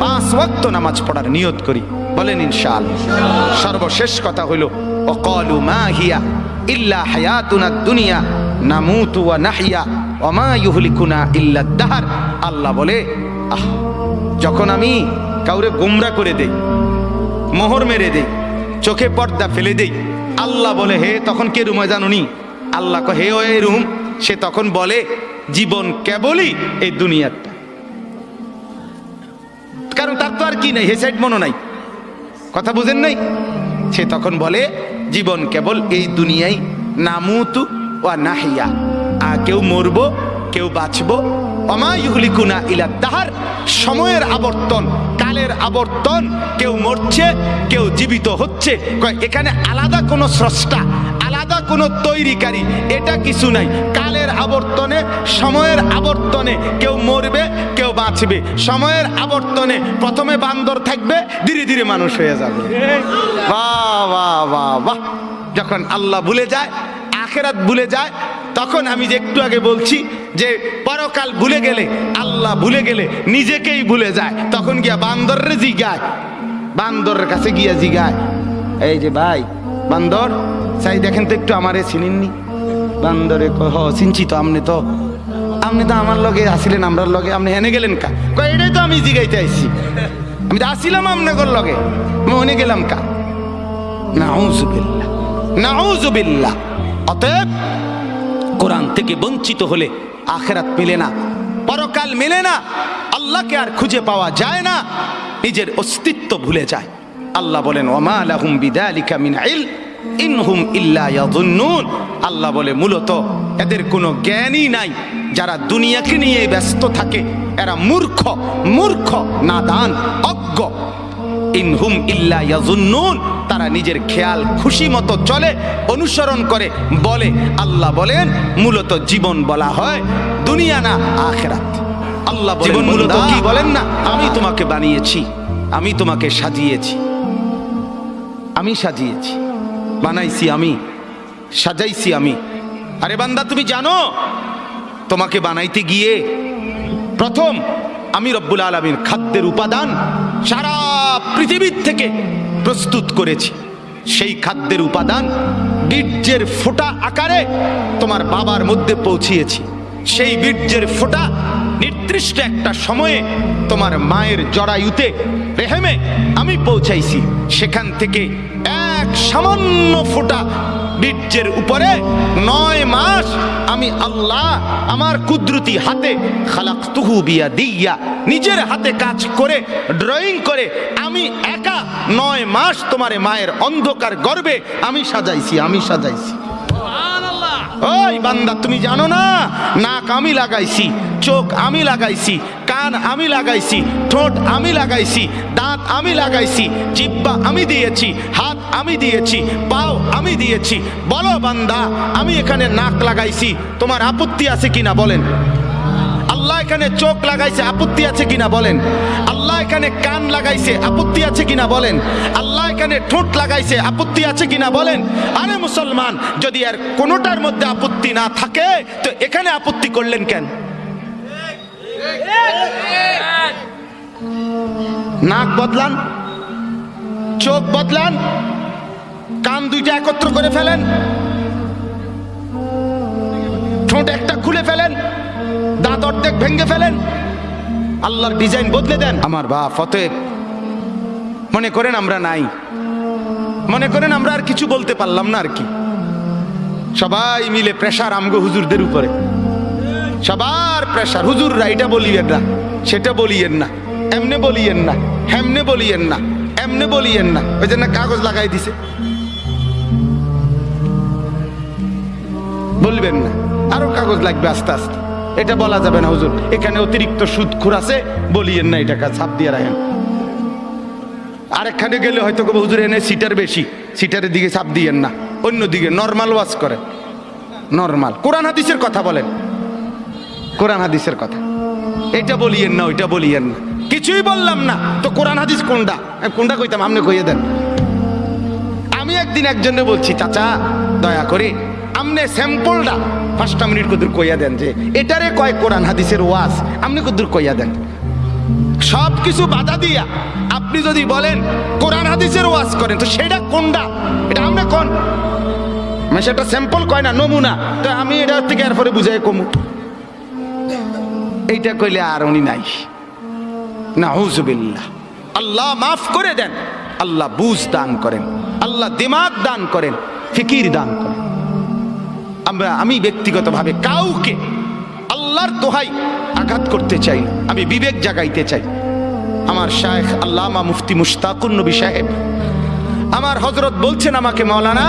পাঁচ ওয়াক্ত নামাজ পড়ার নিয়ত করি। বলেন ইনশাল সর্বশেষ কথা হইল অকলু মা হিয়া ইল্লা হায়াতুনা দুনিয়া, নামুতু ওয়া নাহিয়া। আল্লাহ বলে, আহ, যখন আমি কাউরে গোমরা করে দেই, মোহর মেরে দেই, চোখে পর্দা ফেলে দেই, আল্লাহ বলে, হে, তখন কে রুমে জানুনি? আল্লাহ হে, ও রুম সে তখন বলে, জীবন কেবলই এই দুনিয়াটা কারণ তার তো আর কি নাই, হে সাইড মনো নাই। কথা বুঝেন নাই? সে তখন বলে, জীবন কেবল এই দুনিয়ায়, নামুতু ওয়া নাহিয়া। কেউ মরবো, কেউ বাঁচবো। অমায়ুহলিকুনা ইলা তাহার, সময়ের আবর্তন, কালের আবর্তন, কেউ মরছে, কেউ জীবিত হচ্ছে। এখানে আলাদা কোনো স্রষ্টা, আলাদা কোনো তৈরিকারী, এটা কিছু নাই। কালের আবর্তনে, সময়ের আবর্তনে কেউ মরবে, কেউ বাঁচবে। সময়ের আবর্তনে প্রথমে বান্দর থাকবে, ধীরে ধীরে মানুষ হয়ে যাবে। বাহ বাহ বাহ বাহ। যখন আল্লাহ ভুলে যায়, আখেরাত ভুলে যায় তখন আমি যে একটু আগে বলছি যে পরকাল ভুলে গেলে, আল্লাহ ভুলে গেলে নিজেকেই ভুলে যায়। তখন গিয়া বান্দরের জিগায়। বান্দরের কাছে গিয়া জিগায়। এই যে ভাই, বান্দর চাই দেখেন তো একটু আমারে চিনিননি? বান্দরে হ, চিনছি তো আপনি তো। আপনি তো আমার লগে আসিলেন, আমরার লগে। আপনি হেনে গেলেন কা? কয়, এটাই তো আমি জিগাইতে আইছি। আমি তো আসিলাম আপনাদের লগে। আমি ওনে গেলাম কা? নাউজুবিল্লাহ। নাউজুবিল্লাহ। অতএব কোরআন থেকে বঞ্চিত হলে আখেরাত মেলে না, পরকাল মেলে না, আল্লাহকে আর খুঁজে পাওয়া যায় না, নিজের অস্তিত্ব ভুলে যায়। আল্লাহ বলেন, ওমা লাহুম বিদালিকা ইল ইনহুম আল্লাহ বলে, মূলত এদের কোনো জ্ঞানই নাই। যারা দুনিয়াকে নিয়ে ব্যস্ত থাকে, এরা মূর্খ মূর্খ, নাদান, অজ্ঞ। ইনহুম ইল্লা ইয়াজুন্নুন। তারা নিজের খেয়াল খুশি মতো চলে অনুসরণ করে বলে আল্লাহ বলেন মূলত জীবন বলা হয় দুনিয়া না আখেরাত। আল্লাহ জীবন মূলত কি বলেন না? আমি তোমাকে বানিয়েছি আমি তোমাকে সাজিয়েছি। আমি সাজিয়েছি বানাইছি আমি সাজাইছি আমি। আরে বান্দা তুমি জানো তোমাকে বানাইতে গিয়ে প্রথম আমি রব্বুল আলমীর খাদ্যের উপাদান সারা পৃথিবীর থেকে প্রস্তুত করেছি। সেই খাদ্যের উপাদান বীর্যের ফোটা আকারে তোমার বাবার মধ্যে পৌঁছিয়েছি। সেই বীর্যের ফোটা নির্দিষ্ট একটা সময়ে তোমার মায়ের জরায়ুতে রেহেমে আমি পৌঁছাইছি। সেখান থেকে এক সামান্য ফোঁটা বীর্যের উপরে নয় মাস আমি আল্লাহ আমার কুদরতি হাতে খালাক তুহু বিয়া দিয়া নিজের হাতে কাজ করে ড্রয়িং করে আমি একা নয় মাস তোমার মায়ের অন্ধকার গর্বে আমি সাজাইছি আমি সাজাইছি। ওই বান্দা তুমি জানো না? নাক আমি লাগাইছি চোখ আমি লাগাইছি কান আমি লাগাইছি ঠোঁট আমি লাগাইছি দাঁত আমি লাগাইছি জিব্বা আমি দিয়েছি হাত আমি দিয়েছি, পাও, আমি দিয়েছি। বলো বান্দা, আমি এখানে নাক লাগাইছি। তোমার আপত্তি আছে কিনা বলেন। আল্লাহ এখানে চোখ লাগাইছে, আপত্তি আছে কিনা বলেন। আল্লাহ এখানে কান লাগাইছে, আপত্তি আছে কিনা বলেন। আল্লাহ এখানে ঠোঁট লাগাইছে, আপত্তি আছে কিনা বলেন। আরে মুসলমান, যদি আর কোনোটার মধ্যে আপত্তি না থাকে, তো এখানে আপত্তি করলেন কেন? নাক বদলান, চোখ বদলান। কান দুইটা একত্র করে ফেলেন। ঠোঁট একটা খুলে ফেলেন। দাঁত অর্ধেক ভেঙে ফেলেন। আল্লাহর ডিজাইন বদলে দেন। আমার বা ফতেব মনে করেন আমরা নাই। মনে করেন আমরা আর কিছু বলতে পারলাম না আর কি। সবাই মিলে প্রেশার আমগো হুজুরদের উপরে। সবার প্রেশার হুজুররা এটা বলিয়েন না, সেটা বলিয়েন না, এমনে বলিয়েন না, হেমনে বলিয়েন না, এমনে বলিয়েন না। ওই জন্য কাগজ লাগাই দিছে। বলবেন না। আরও কাগজ লাগবে আস্তে আস্তে। এটা বলা যাবে না, হুজুর। এখানে অতিরিক্ত সুদ খুর আছে, বলিয়েন না এটা ছাপ দিয়ে রাখেন। আরেকখানে গেলে হয়তো কবে হুজুর এনে সিটার বেশি, সিটারের দিকে ছাপ দিয়েন না। অন্য দিকে নর্মাল ওয়াজ করেন নর্মাল। কোরআন হাদিসের কথা বলেন। কোরআন হাদিসের কথা। এটা বলিয়েন না, ওইটা বলিয়েন না। কিছুই বললাম না। তো কোরআন হাদিস কোনটা? কোনটা কইতাম? আপনি কইয়ে দেন। আমি একদিন একজনে বলছি, চাচা, দয়া করে আমনে স্যাম্পলটা পাঁচটা মিনিট কদুর কইয়া দেন যে, এটারে কয় কোরআন হাদিসের ওয়াজ আপনি কুদুর কইয়া দেন। সব কিছু বাধা দিয়া আপনি যদি বলেন, কোরআন হাদিসের ওয়াজ করেন, তো সেটা কোনটা এটা আমরা কোন? মানে সেটা স্যাম্পল কয় না, নমুনা। তো আমি এটা থেকে এরপরে বুঝাই কমু। এইটা কইলে আর উনি নাই। না হুজুবিল্লাহ আল্লাহ মাফ করে দেন। আল্লাহ বুঝ দান করেন। আল্লাহ দিমাগ দান করেন। ফিকির দান করেন। আমরা, আমি ব্যক্তিগতভাবে কাউকে আল্লাহর দোহাই আঘাত করতে চাই না। আমি বিবেক জাগাইতে চাই। আমার শায়েখ আল্লামা মুফতি মুশতাকুর নবী সাহেব, আমার হজরত বলছেন আমাকে মৌলানা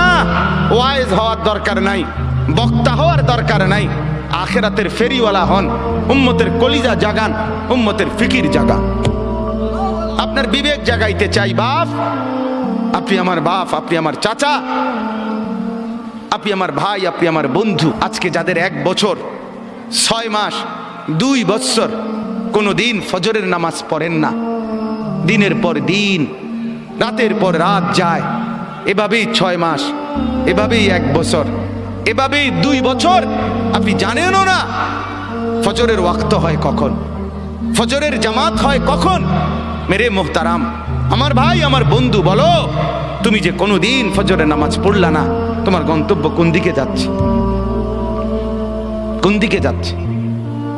ওয়াইজ হওয়ার দরকার নাই, বক্তা হওয়ার দরকার নাই, আখেরাতের ফেরিওয়ালা হন, উম্মতের কলিজা জাগান, উম্মতের ফিকির জাগান। আপনার বিবেক জাগাইতে চাই, বাপ। আপনি আমার বাপ, আপনি আমার চাচা। আপনি আমার ভাই, আপনি আমার বন্ধু। আজকে যাদের এক বছর, ছয় মাস, দুই বৎসর কোনো দিন ফজরের নামাজ পড়েন না। দিনের পর দিন, রাতের পর রাত যায়। এভাবেই ছয় মাস, এভাবেই এক বছর, এভাবেই দুই বছর। আপনি জানেনও না, ফজরের ওয়াক্ত হয় কখন, ফজরের জামাত হয় কখন। মেরে মোহতারাম আমার ভাই, আমার বন্ধু, বলো। তুমি যে কোনো দিন ফজরের নামাজ পড়লা না, তোমার গন্তব্য কোন দিকে যাচ্ছে? কোন দিকে যাচ্ছে?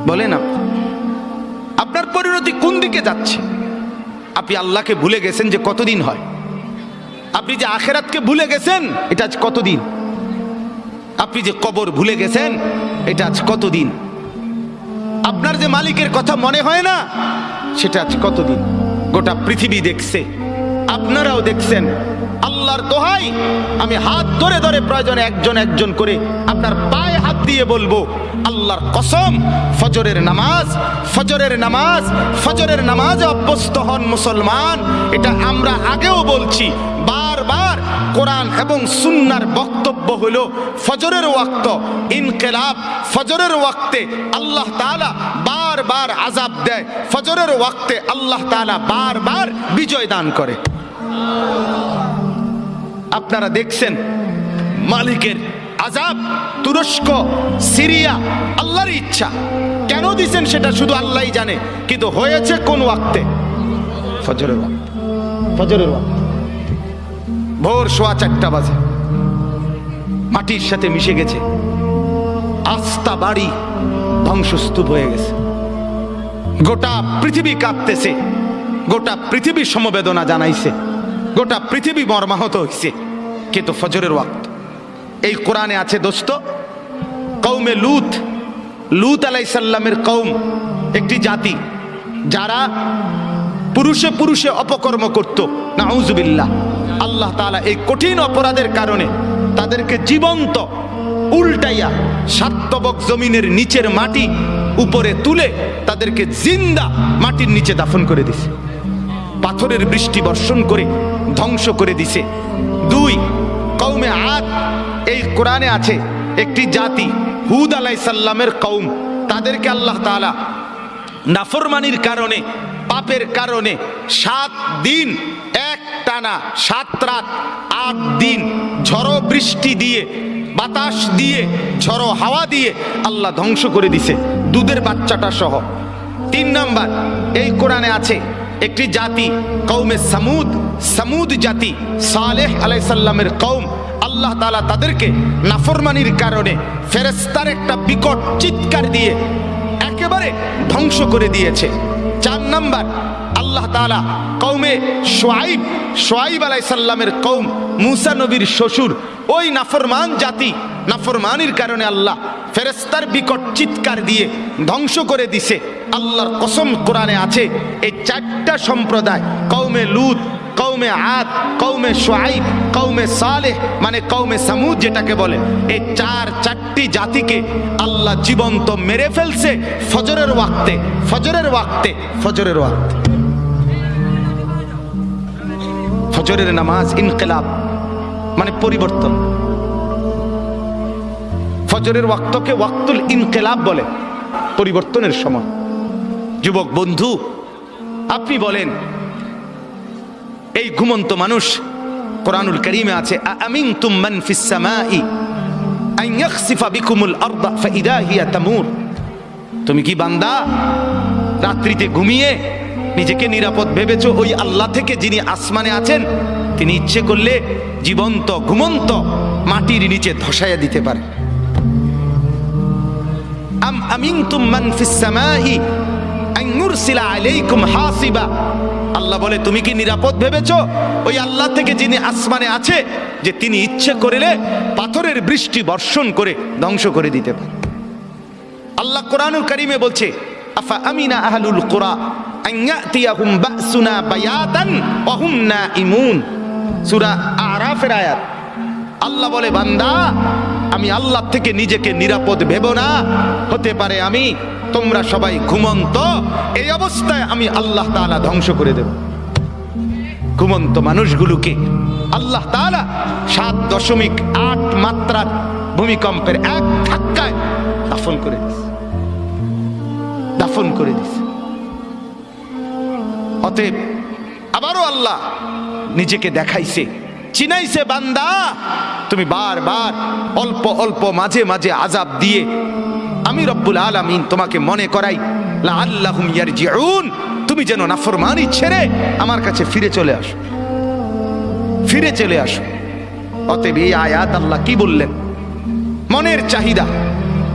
বলেন আপনি আপনার পরিণতি কোন দিকে যাচ্ছে? আপনি আল্লাহকে ভুলে গেছেন যে কতদিন হয়? আপনি যে আখেরাতকে ভুলে গেছেন, এটা আজ কতদিন? আপনি যে কবর ভুলে গেছেন, এটা আজ কতদিন? আপনার যে মালিকের কথা মনে হয় না, সেটা আজ কতদিন? গোটা পৃথিবী দেখছে। আপনারাও দেখছেন। আল্লাহর দোহাই, আমি হাত ধরে ধরে প্রয়োজনে একজন একজন করে আপনার পায়ে হাত দিয়ে বলব, আল্লাহর কসম, ফজরের নামাজ ফজরের নামাজ, ফজরের নামাজে অভ্যস্ত হন মুসলমান। এটা আমরা আগেও বলছি, বারবার কোরআন এবং সুন্নার বক্তব্য হলো ফজরের ওয়াক্ত, ইনকেলাব, ফজরের ওয়াক্তে আল্লাহ তাআলা বারবার আজাব দেয়। ফজরের ওয়াক্তে আল্লাহ তাআলা বারবার বিজয় দান করে। আপনারা দেখছেন, মালিকের আজাব, তুরস্ক, সিরিয়া, আল্লাহর ইচ্ছা। কেন দিছেন সেটা শুধু আল্লাহই জানে, কিন্তু হয়েছে কোন ওয়াক্তে? ফজরের ওয়াক্তে। ফজরের ওয়াক্তে। ভোর সোয়া চারটা বাজে। মাটির সাথে মিশে গেছে। আস্থা বাড়ি ধ্বংসস্তূপ হয়ে গেছে। গোটা পৃথিবী কাঁপতেছে। গোটা পৃথিবী সমবেদনা জানাইছে। গোটা পৃথিবী মর্মাহত হয়েছে কিন্তু ফজরের ওয়াক্ত। এই কোরআনে আছে, দোস্ত কৌমে লুত। লুত আলাইসাল্লামের কৌম একটি জাতি, যারা পুরুষে পুরুষে অপকর্ম করত। নাউজুবিল্লাহ। আল্লাহ তাআলা এই কঠিন অপরাধের কারণে তাদেরকে জীবন্ত, উল্টাইয়া সাত্তবক জমিনের নিচের মাটি উপরে তুলে তাদেরকে জিন্দা মাটির নিচে দাফন করে দিছে। পাথরের বৃষ্টি বর্ষণ করে ধ্বংস করে দিছে। দুই কৌমে আদ, এই কোরআনে আছে, একটি জাতি, হুদ আলাই সাল্লামের কৌম তাদেরকে আল্লাহ তাআলা নাফরমানির কারণে, পাপের কারণে সাত দিন এক টানা সাত রাত, আট দিন ঝড় বৃষ্টি দিয়ে বাতাস দিয়ে, ঝড়ো হাওয়া দিয়ে আল্লাহ ধ্বংস করে দিছে দুধের বাচ্চাটা সহ। তিন নাম্বার, এই কোরআনে আছে, একটি জাতি কৌমে সামুদ সামুদ জাতি সালেহ আলাইসাল্লামের কৌম আল্লাহ তালা তাদেরকে নাফরমানির কারণে ফেরেস্তার একটা বিকট চিৎকার দিয়ে একেবারে ধ্বংস করে দিয়েছে। চার নাম্বার আল্লাহ তালা কৌমে সোয়াইব সোয়াইব আলাইসাল্লামের কৌম মুসা নবীর শ্বশুর, ওই নাফরমান জাতি, নাফরমানির কারণে আল্লাহ ফেরেস্তার বিকট চিৎকার দিয়ে ধ্বংস করে দিছে। আল্লাহর কসম কোরআনে আছে, এই চারটা সম্প্রদায় কৌমে লুত কৌমে আদ কৌমে সোয়াইব কৌমে সালেহ মানে কৌমে সামুদ যেটাকে বলে, এই চার চারটি জাতিকে আল্লাহ জীবন্ত মেরে ফেলছে ফজরের ওয়াক্তে ফজরের ওয়াক্তে ফজরের ওয়াক্তে। ফজরের নামাজ ইনকিলাব মানে পরিবর্তন। ফজরের ওয়াক্তকে ওয়াক্তুল ইনকিলাব বলে, পরিবর্তনের সময়। যুবক বন্ধু, আপনি বলেন, এই ঘুমন্ত মানুষ কোরআনুল করিমে আছে তুমি কি বান্দা? রাত্রিতে ঘুমিয়ে নিজেকে নিরাপদ ভেবেছ ওই আল্লাহ থেকে যিনি আসমানে আছেন, তিনি ইচ্ছে করলে জীবন্ত, ঘুমন্ত মাটির নিচে ধসাইয়া দিতে পারে। আম আমিনতুম মান ফিস সামাই আন ইউরসিলা আলাইকুম হাসিবা। আল্লাহ বলে, তুমি কি নিরাপদ ভেবেছো ওই আল্লাহ থেকে যিনি আসমানে আছে, যে তিনি ইচ্ছে করিলে পাথরের বৃষ্টি বর্ষণ করে ধ্বংস করে দিতে পারে। আল্লাহ কোরআনুল কারিমে বলছে, আফা আমিনা আহলুল কুরা? আন ইয়াতিয়াহুম বাসুনা বায়াতান ওয়া হুম নাইমুন সূরা বলে বান্দা আমি আল্লাহ থেকে নিজেকে নিরাপদ ভেব না হতে পারে আমি তোমরা সবাই ঘুমন্ত এই অবস্থায় আমি আল্লাহ তাআলা ধ্বংস করে দেব ঘুমন্ত মানুষগুলোকে আল্লাহ তাআলা সাত দশমিক আট মাত্রার ভূমিকম্পের এক ধাক্কায় দাফন করে দিস দাফন করে দিছে অতএব আবারও আল্লাহ নিজেকে দেখাইছে, চিনাইছে বান্দা। তুমি বারবার অল্প অল্প মাঝে মাঝে আজাব দিয়ে আমি রব্বুল আলামিন তোমাকে মনে করাই ইয়ারজিউন, তুমি যেন নাফরমানি ছেড়ে আমার কাছে ফিরে চলে আসো। ফিরে চলে আসো। অতএব এই আয়াত আল্লাহ কি বললেন? মনের চাহিদা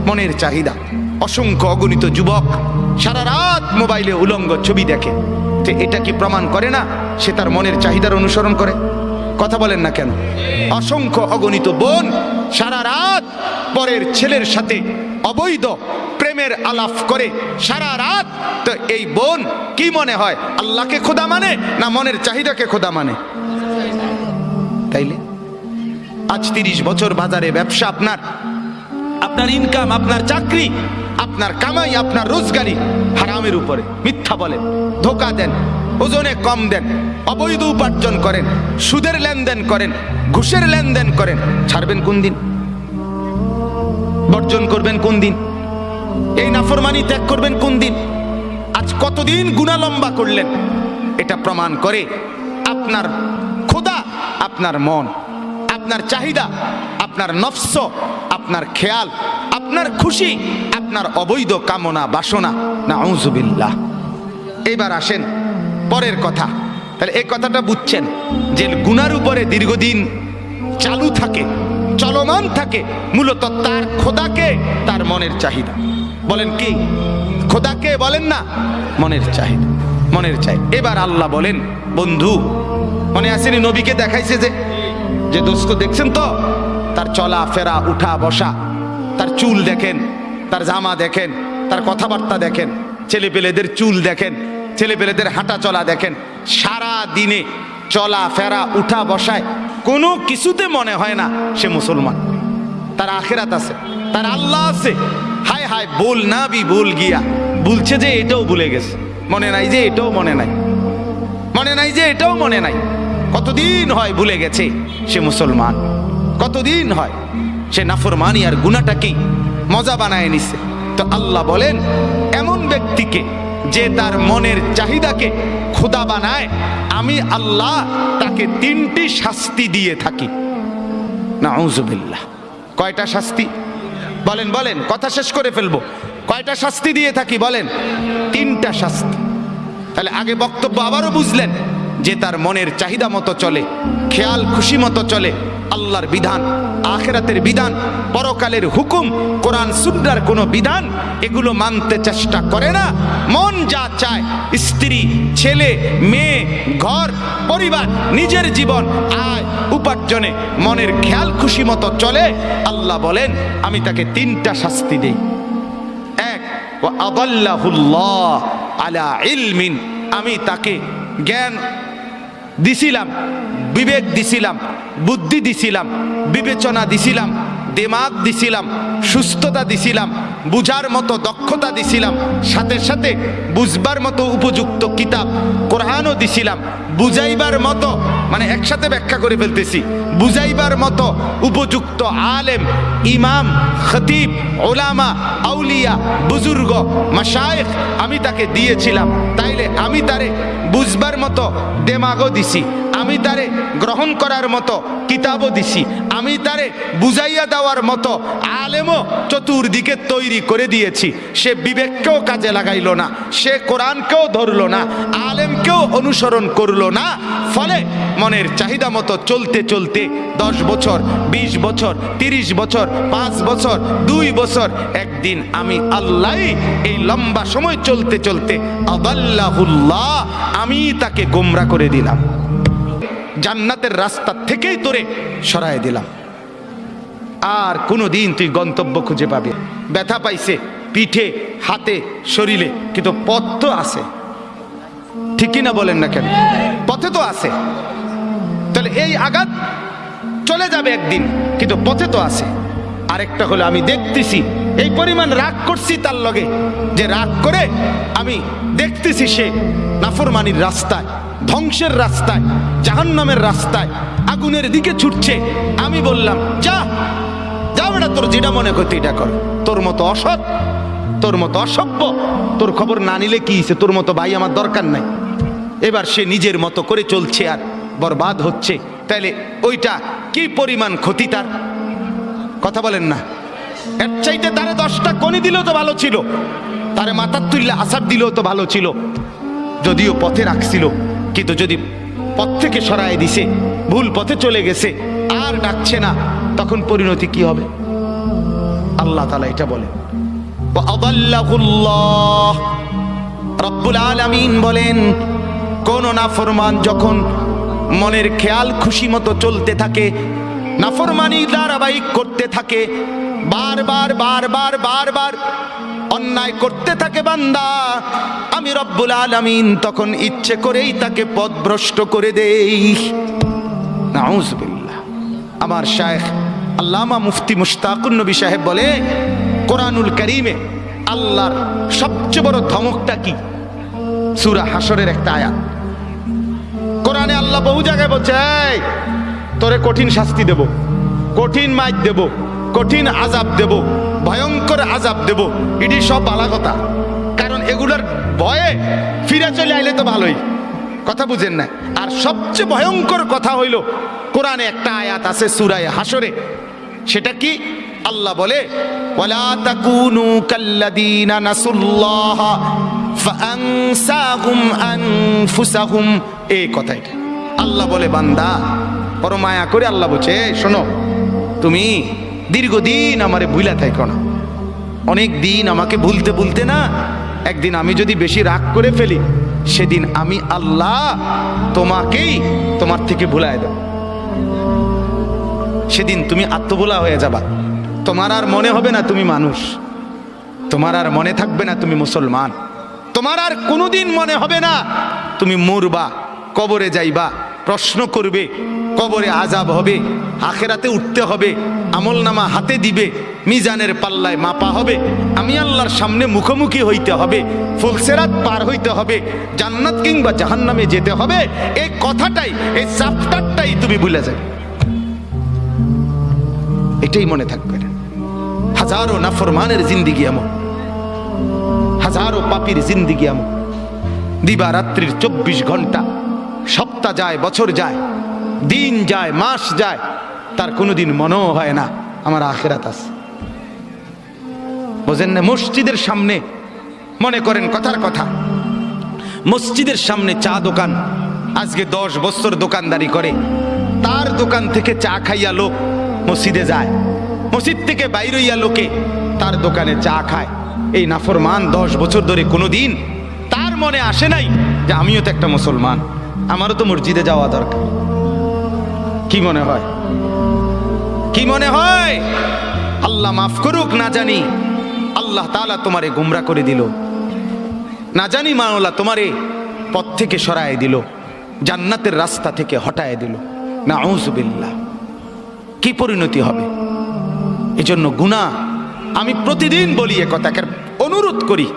মনের চাহিদা। অসংখ্য অগণিত যুবক সারা রাত মোবাইলে উলঙ্গ ছবি দেখে। তো এটা কি প্রমাণ করে না? সে তার মনের চাহিদার অনুসরণ করে। কথা বলেন না কেন? অসংখ্য অগণিত বোন সারা রাত পরের ছেলের সাথে অবৈধ প্রেমের আলাপ করে। সারা রাত তো এই বোন কি মনে হয়, আল্লাহকে খোদা মানে না মনের চাহিদাকে খোদা মানে? তাইলে? আজ তিরিশ বছর বাজারে ব্যবসা আপনার। আপনার ইনকাম আপনার চাকরি, আপনার কামাই, আপনার রোজগারি। হারামের উপরে মিথ্যা বলেন, ধোকা দেন, ওজনে কম দেন, অবৈধ উপার্জন করেন, সুদের লেনদেন করেন, ঘুষের লেনদেন করেন। ছাড়বেন কোন দিন? বর্জন করবেন কোন দিন? এই নাফরমানি ত্যাগ করবেন কোন দিন? আজ কতদিন গুণা লম্বা করলেন? এটা প্রমাণ করে আপনার খোদা, আপনার মন, আপনার চাহিদা, আপনার নফস, আপনার খেয়াল, আপনার খুশি আপনার অবৈধ কামনা, বাসনা না আউজুবিল্লাহ এবার আসেন পরের কথা। তাহলে এই কথাটা বুঝছেন যে গুনার উপরে দীর্ঘদিন চালু থাকে, চলমান থাকে, মূলত তার খোদাকে, তার মনের চাহিদা। বলেন কি? খোদাকে বলেন না, মনের চাহিদা, মনের চাই এবার আল্লাহ বলেন, বন্ধু, মনে আসেনি নবীকে দেখাইছে যে যে দোস্ত দেখছেন তো? তার চলা, ফেরা, উঠা, বসা, তার চুল দেখেন তার জামা দেখেন, তার কথাবার্তা দেখেন, ছেলেপেলেদের চুল দেখেন, ছেলেপেলেদের হাঁটা চলা দেখেন, সারা দিনে চলা ফেরা উঠা বসায় কোনো কিছুতে মনে হয় না সে মুসলমান। তার আখেরাত আছে, তার আল্লাহ আছে। হায় হায় বল না বি বল গিয়া। বলছে যে এটাও ভুলে গেছে। মনে নাই যে এটাও মনে নাই। মনে নাই যে এটাও মনে নাই। কতদিন হয় ভুলে গেছে সে মুসলমান? কতদিন হয়? সে নাফরমানি আর গুনাটাকেই মজা বানায় নিছে। তো আল্লাহ বলেন, এমন ব্যক্তিকে যে তার মনের চাহিদাকে খোদা বানায়, আমি আল্লাহ তাকে তিনটি শাস্তি দিয়ে থাকি। নাউজুবিল্লাহ। কয়টা শাস্তি? বলেন বলেন, কথা শেষ করে ফেলব। কয়টা শাস্তি দিয়ে থাকি, বলেন? তিনটা শাস্তি। তাহলে আগে বক্তব্য আবারও বুঝলেন, যে তার মনের চাহিদা মতো চলে, খেয়াল খুশি মতো চলে আল্লাহর বিধান, আখেরাতের বিধান, পরকালের হুকুম, কোরআন, সুন্নার কোনো বিধান, এগুলো মানতে চেষ্টা করে না। মন যা চায়, স্ত্রী, ছেলে, মেয়ে, ঘর, পরিবার, নিজের জীবন, আয়, উপার্জনে মনের খেয়াল খুশি মতো চলে। আল্লাহ বলেন, আমি তাকে তিনটা শাস্তি দেই। এক ও আদাল্লাহুল্লাহ আলা ইলমিন। আমি তাকে জ্ঞান দিছিলাম বিবেক দিছিলাম, বুদ্ধি দিছিলাম, বিবেচনা দিছিলাম, দেমাগ দিছিলাম, সুস্থতা দিছিলাম, বুঝার মতো দক্ষতা দিছিলাম, সাথে সাথে বুঝবার মতো উপযুক্ত কিতাব, কোরআনও দিছিলাম, বুঝাইবার মতো মানে একসাথে ব্যাখ্যা করে ফেলতেছি, বুঝাইবার মতো উপযুক্ত আলেম, ইমাম, খতিব, ওলামা, আউলিয়া, বুজুর্গ মাসায়েখ আমি তাকে দিয়েছিলাম, তাইলে আমি তারে বুঝবার মতো দেমাগও দিছি আমি তারে গ্রহণ করার মতো কিতাবও দিছি। আমি তারে বুঝাইয়া দেওয়ার মতো আলেমও চতুর্দিকে তৈরি করে দিয়েছি। সে বিবেককেও কাজে লাগাইল না, সে কোরআনকেও ধরলো না, আলেমকেও অনুসরণ করল না। ফলে মনের চাহিদা মতো চলতে চলতে দশ বছর ২০ বছর ৩০ বছর, পাঁচ বছর, দুই বছর, একদিন আমি আল্লাহ এই লম্বা সময় চলতে চলতে আদাল্লাহুল্লাহ আমি তাকে গোমরা করে দিলাম। জান্নাতের রাস্তা থেকেই তোরে সরায় দিলাম। আর কোনো দিন তুই গন্তব্য খুঁজে পাবি ব্যথা পাইছে, পিঠে, হাতে, শরীরে, কিন্তু পথ তো আছে। ঠিকই না বলেন না কেন? পথে তো আছে। তাহলে এই আঘাত চলে যাবে একদিন, কিন্তু পথে তো আছে। আরেকটা হলো আমি দেখতেছি। এই পরিমাণ রাগ করছি তার লগে। যে রাগ করে আমি দেখতেছি সে নাফরমানির রাস্তায়, ধ্বংসের রাস্তায়, জাহান্নামের রাস্তায় আগুনের দিকে ছুটছে। আমি বললাম, যা যা বেটা, তোর যেটা মনে করতে এটা কর। তোর মতো অসৎ, তোর মতো অসভ্য, তোর খবর না নিলে কি? তোর মতো ভাই আমার দরকার নাই। এবার সে নিজের মতো করে চলছে আর বরবাদ হচ্ছে। তাইলে ওইটা কি পরিমাণ ক্ষতি তার? কথা বলেন না। এর চাইতে তারে দশটা কনি দিলেও তো ভালো ছিল। তারে মাথার তুললে আসার দিলেও তো ভালো ছিল। যদিও পথে রাখছিল, কিন্তু যদি পথ থেকে সরায় দিছে, ভুল পথে চলে গেছে, আর ডাকছে না, তখন পরিণতি কি হবে? আল্লাহ তালা এটা বলে রব্বুল আলমিন বলেন, কোন নাফরমান যখন মনের খেয়াল খুশি মতো চলতে থাকে নাফরমানি ধারাবাহিক করতে থাকে। বারবার বারবার বারবার অন্যায় করতে থাকে বান্দা। আমি রব্বুল আলামিন তখন ইচ্ছে করেই তাকে পথভ্রষ্ট করে দেই। নাউজুবিল্লাহ। আমার শায়েখ আল্লামা মুফতি মুশতাকুন নবী সাহেব বলে কোরআনুল করিমে আল্লাহর সবচেয়ে বড় ধমকটা কি? সুরা হাসরের একটা আয়াত। কোরআনে আল্লাহ বহু জায়গায় বলছে "এই, তোরে কঠিন শাস্তি দেব। কঠিন মাইক দেব। কঠিন আজাব দেব। ভয়ঙ্কর আজাব দেব। এটি সব বালা কথা। কারণ এগুলোর ভয়ে ফিরে চলে আইলে তো ভালোই। কথা বুঝেন না। আর সবচেয়ে ভয়ঙ্কর কথা হইল, কোরআনে একটা আয়াত আছে সুরায় হাসরে সেটা কি? আল্লাহ বলে কাল্লাযীনা নাসুল্লাহ আল্লাহ বলে, বান্দা বড় মায়া করে আল্লাহ বলছে শোনো, তুমি দীর্ঘদিন আমারে ভুলা থাইকো না। অনেক দিন আমাকে ভুলতে ভুলতে না, একদিন আমি যদি বেশি রাগ করে ফেলি, সেদিন আমি আল্লাহ তোমাকেই তোমার থেকে ভুলায় দেব। সেদিন তুমি আত্মভোলা হয়ে যাবা। তোমার আর মনে হবে না তুমি মানুষ। তোমার আর মনে থাকবে না তুমি মুসলমান। তোমার আর কোনোদিন মনে হবে না তুমি মরবা, কবরে যাইবা। প্রশ্ন করবে, কবরে আজাব হবে, আখেরাতে উঠতে হবে আমল নামা হাতে দিবে, মিজানের পাল্লায় মাপা হবে, আমি আল্লাহর সামনে মুখোমুখি হইতে হবে, ফুলসেরাত পার হইতে হবে, জান্নাত কিংবা জাহান্নামে যেতে হবে এই কথাটাই এই চাপ্টারটাই তুমি ভুলে যাবে। এটাই মনে থাকবে। হাজারো নাফরমানের জিন্দিগি এমন, হাজারো পাপির জিন্দিগি এমন, দিবারাত্রির চব্বিশ ঘণ্টা সপ্তাহ যায়, বছর যায়, দিন যায়, মাস যায়, তার কোনোদিন মনেও হয় না, আমার আখেরাত আছে। বোঝেন না, মসজিদের সামনে মনে করেন কথার কথা, মসজিদের সামনে চা দোকান, আজকে দশ বছর দোকানদারি করে, তার দোকান থেকে চা খাইয়া লোক মসজিদে যায়, মসজিদ থেকে বাইর হইয়া লোকে তার দোকানে চা খায়। এই নাফরমান দশ বছর ধরে কোনো দিন তার মনে আসে নাই যে আমিও তো একটা মুসলমান। আমারও তো মসজিদে যাওয়া দরকার। কি মনে হয়? কি মনে হয়? আল্লাহ মাফ করুক, না জানি আল্লাহ তালা তোমারে গুমরা করে দিল। না জানি মাওলা তোমারে পথ থেকে সরায় দিল, জান্নাতের রাস্তা থেকে হটায় দিল। না বিল্লাহ কি পরিণতি হবে? এজন্য গুণা আমি প্রতিদিন বলি এ কথাকে অনুরোধ করি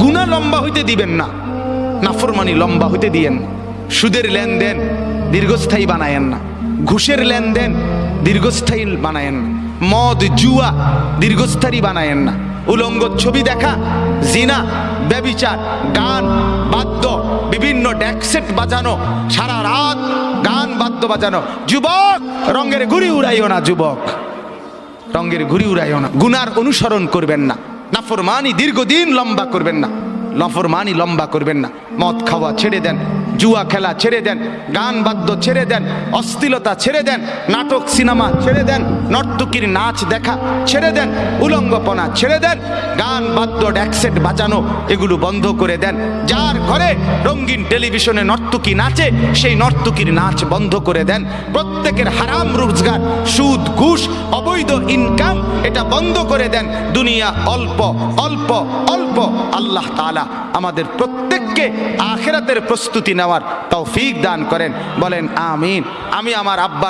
গুণা লম্বা হইতে দিবেন না। নাফরমানি লম্বা হইতে দিয়েন। সুদের লেনদেন দীর্ঘস্থায়ী বানায়েন না। ঘুষের লেনদেন দীর্ঘস্থায়ী বানায়েন না। মদ, জুয়া দীর্ঘস্থায়ী বানায়েন না। উলঙ্গ ছবি দেখা, জিনা, ব্যবিচার, গান, বাদ্য, বিভিন্ন ড্যাকসেট বাজানো, সারা রাত গান, বাদ্য বাজানো। যুবক, রঙের ঘুড়ি উড়াইও না যুবক। রঙের ঘুড়ি উড়াইও না। গুনার অনুসরণ করবেন না। নাফরমানি দীর্ঘদিন লম্বা করবেন না। নফরমানি লম্বা করবেন না। মদ খাওয়া ছেড়ে দেন। জুয়া খেলা ছেড়ে দেন, গান বাদ্য ছেড়ে দেন, অশ্লীলতা ছেড়ে দেন, নাটক, সিনেমা ছেড়ে দেন, নর্তকীর নাচ দেখা ছেড়ে দেন, উলঙ্গপনা ছেড়ে দেন, গান বাদ্য ড্যাকসেট বাজানো এগুলো বন্ধ করে দেন। যার ঘরে রঙিন টেলিভিশনে নর্তকী নাচে, সেই নর্তকীর নাচ বন্ধ করে দেন। প্রত্যেকের হারাম রোজগার, সুদ, ঘুষ, অবৈধ ইনকাম এটা বন্ধ করে দেন। দুনিয়া অল্প অল্প অল্প, আল্লাহ তাআলা আমাদের প্রত্যেককে আখেরাতের প্রস্তুতি নেওয়ার তৌফিক দান করেন। বলেন আমিন। আমি আমার আব্বার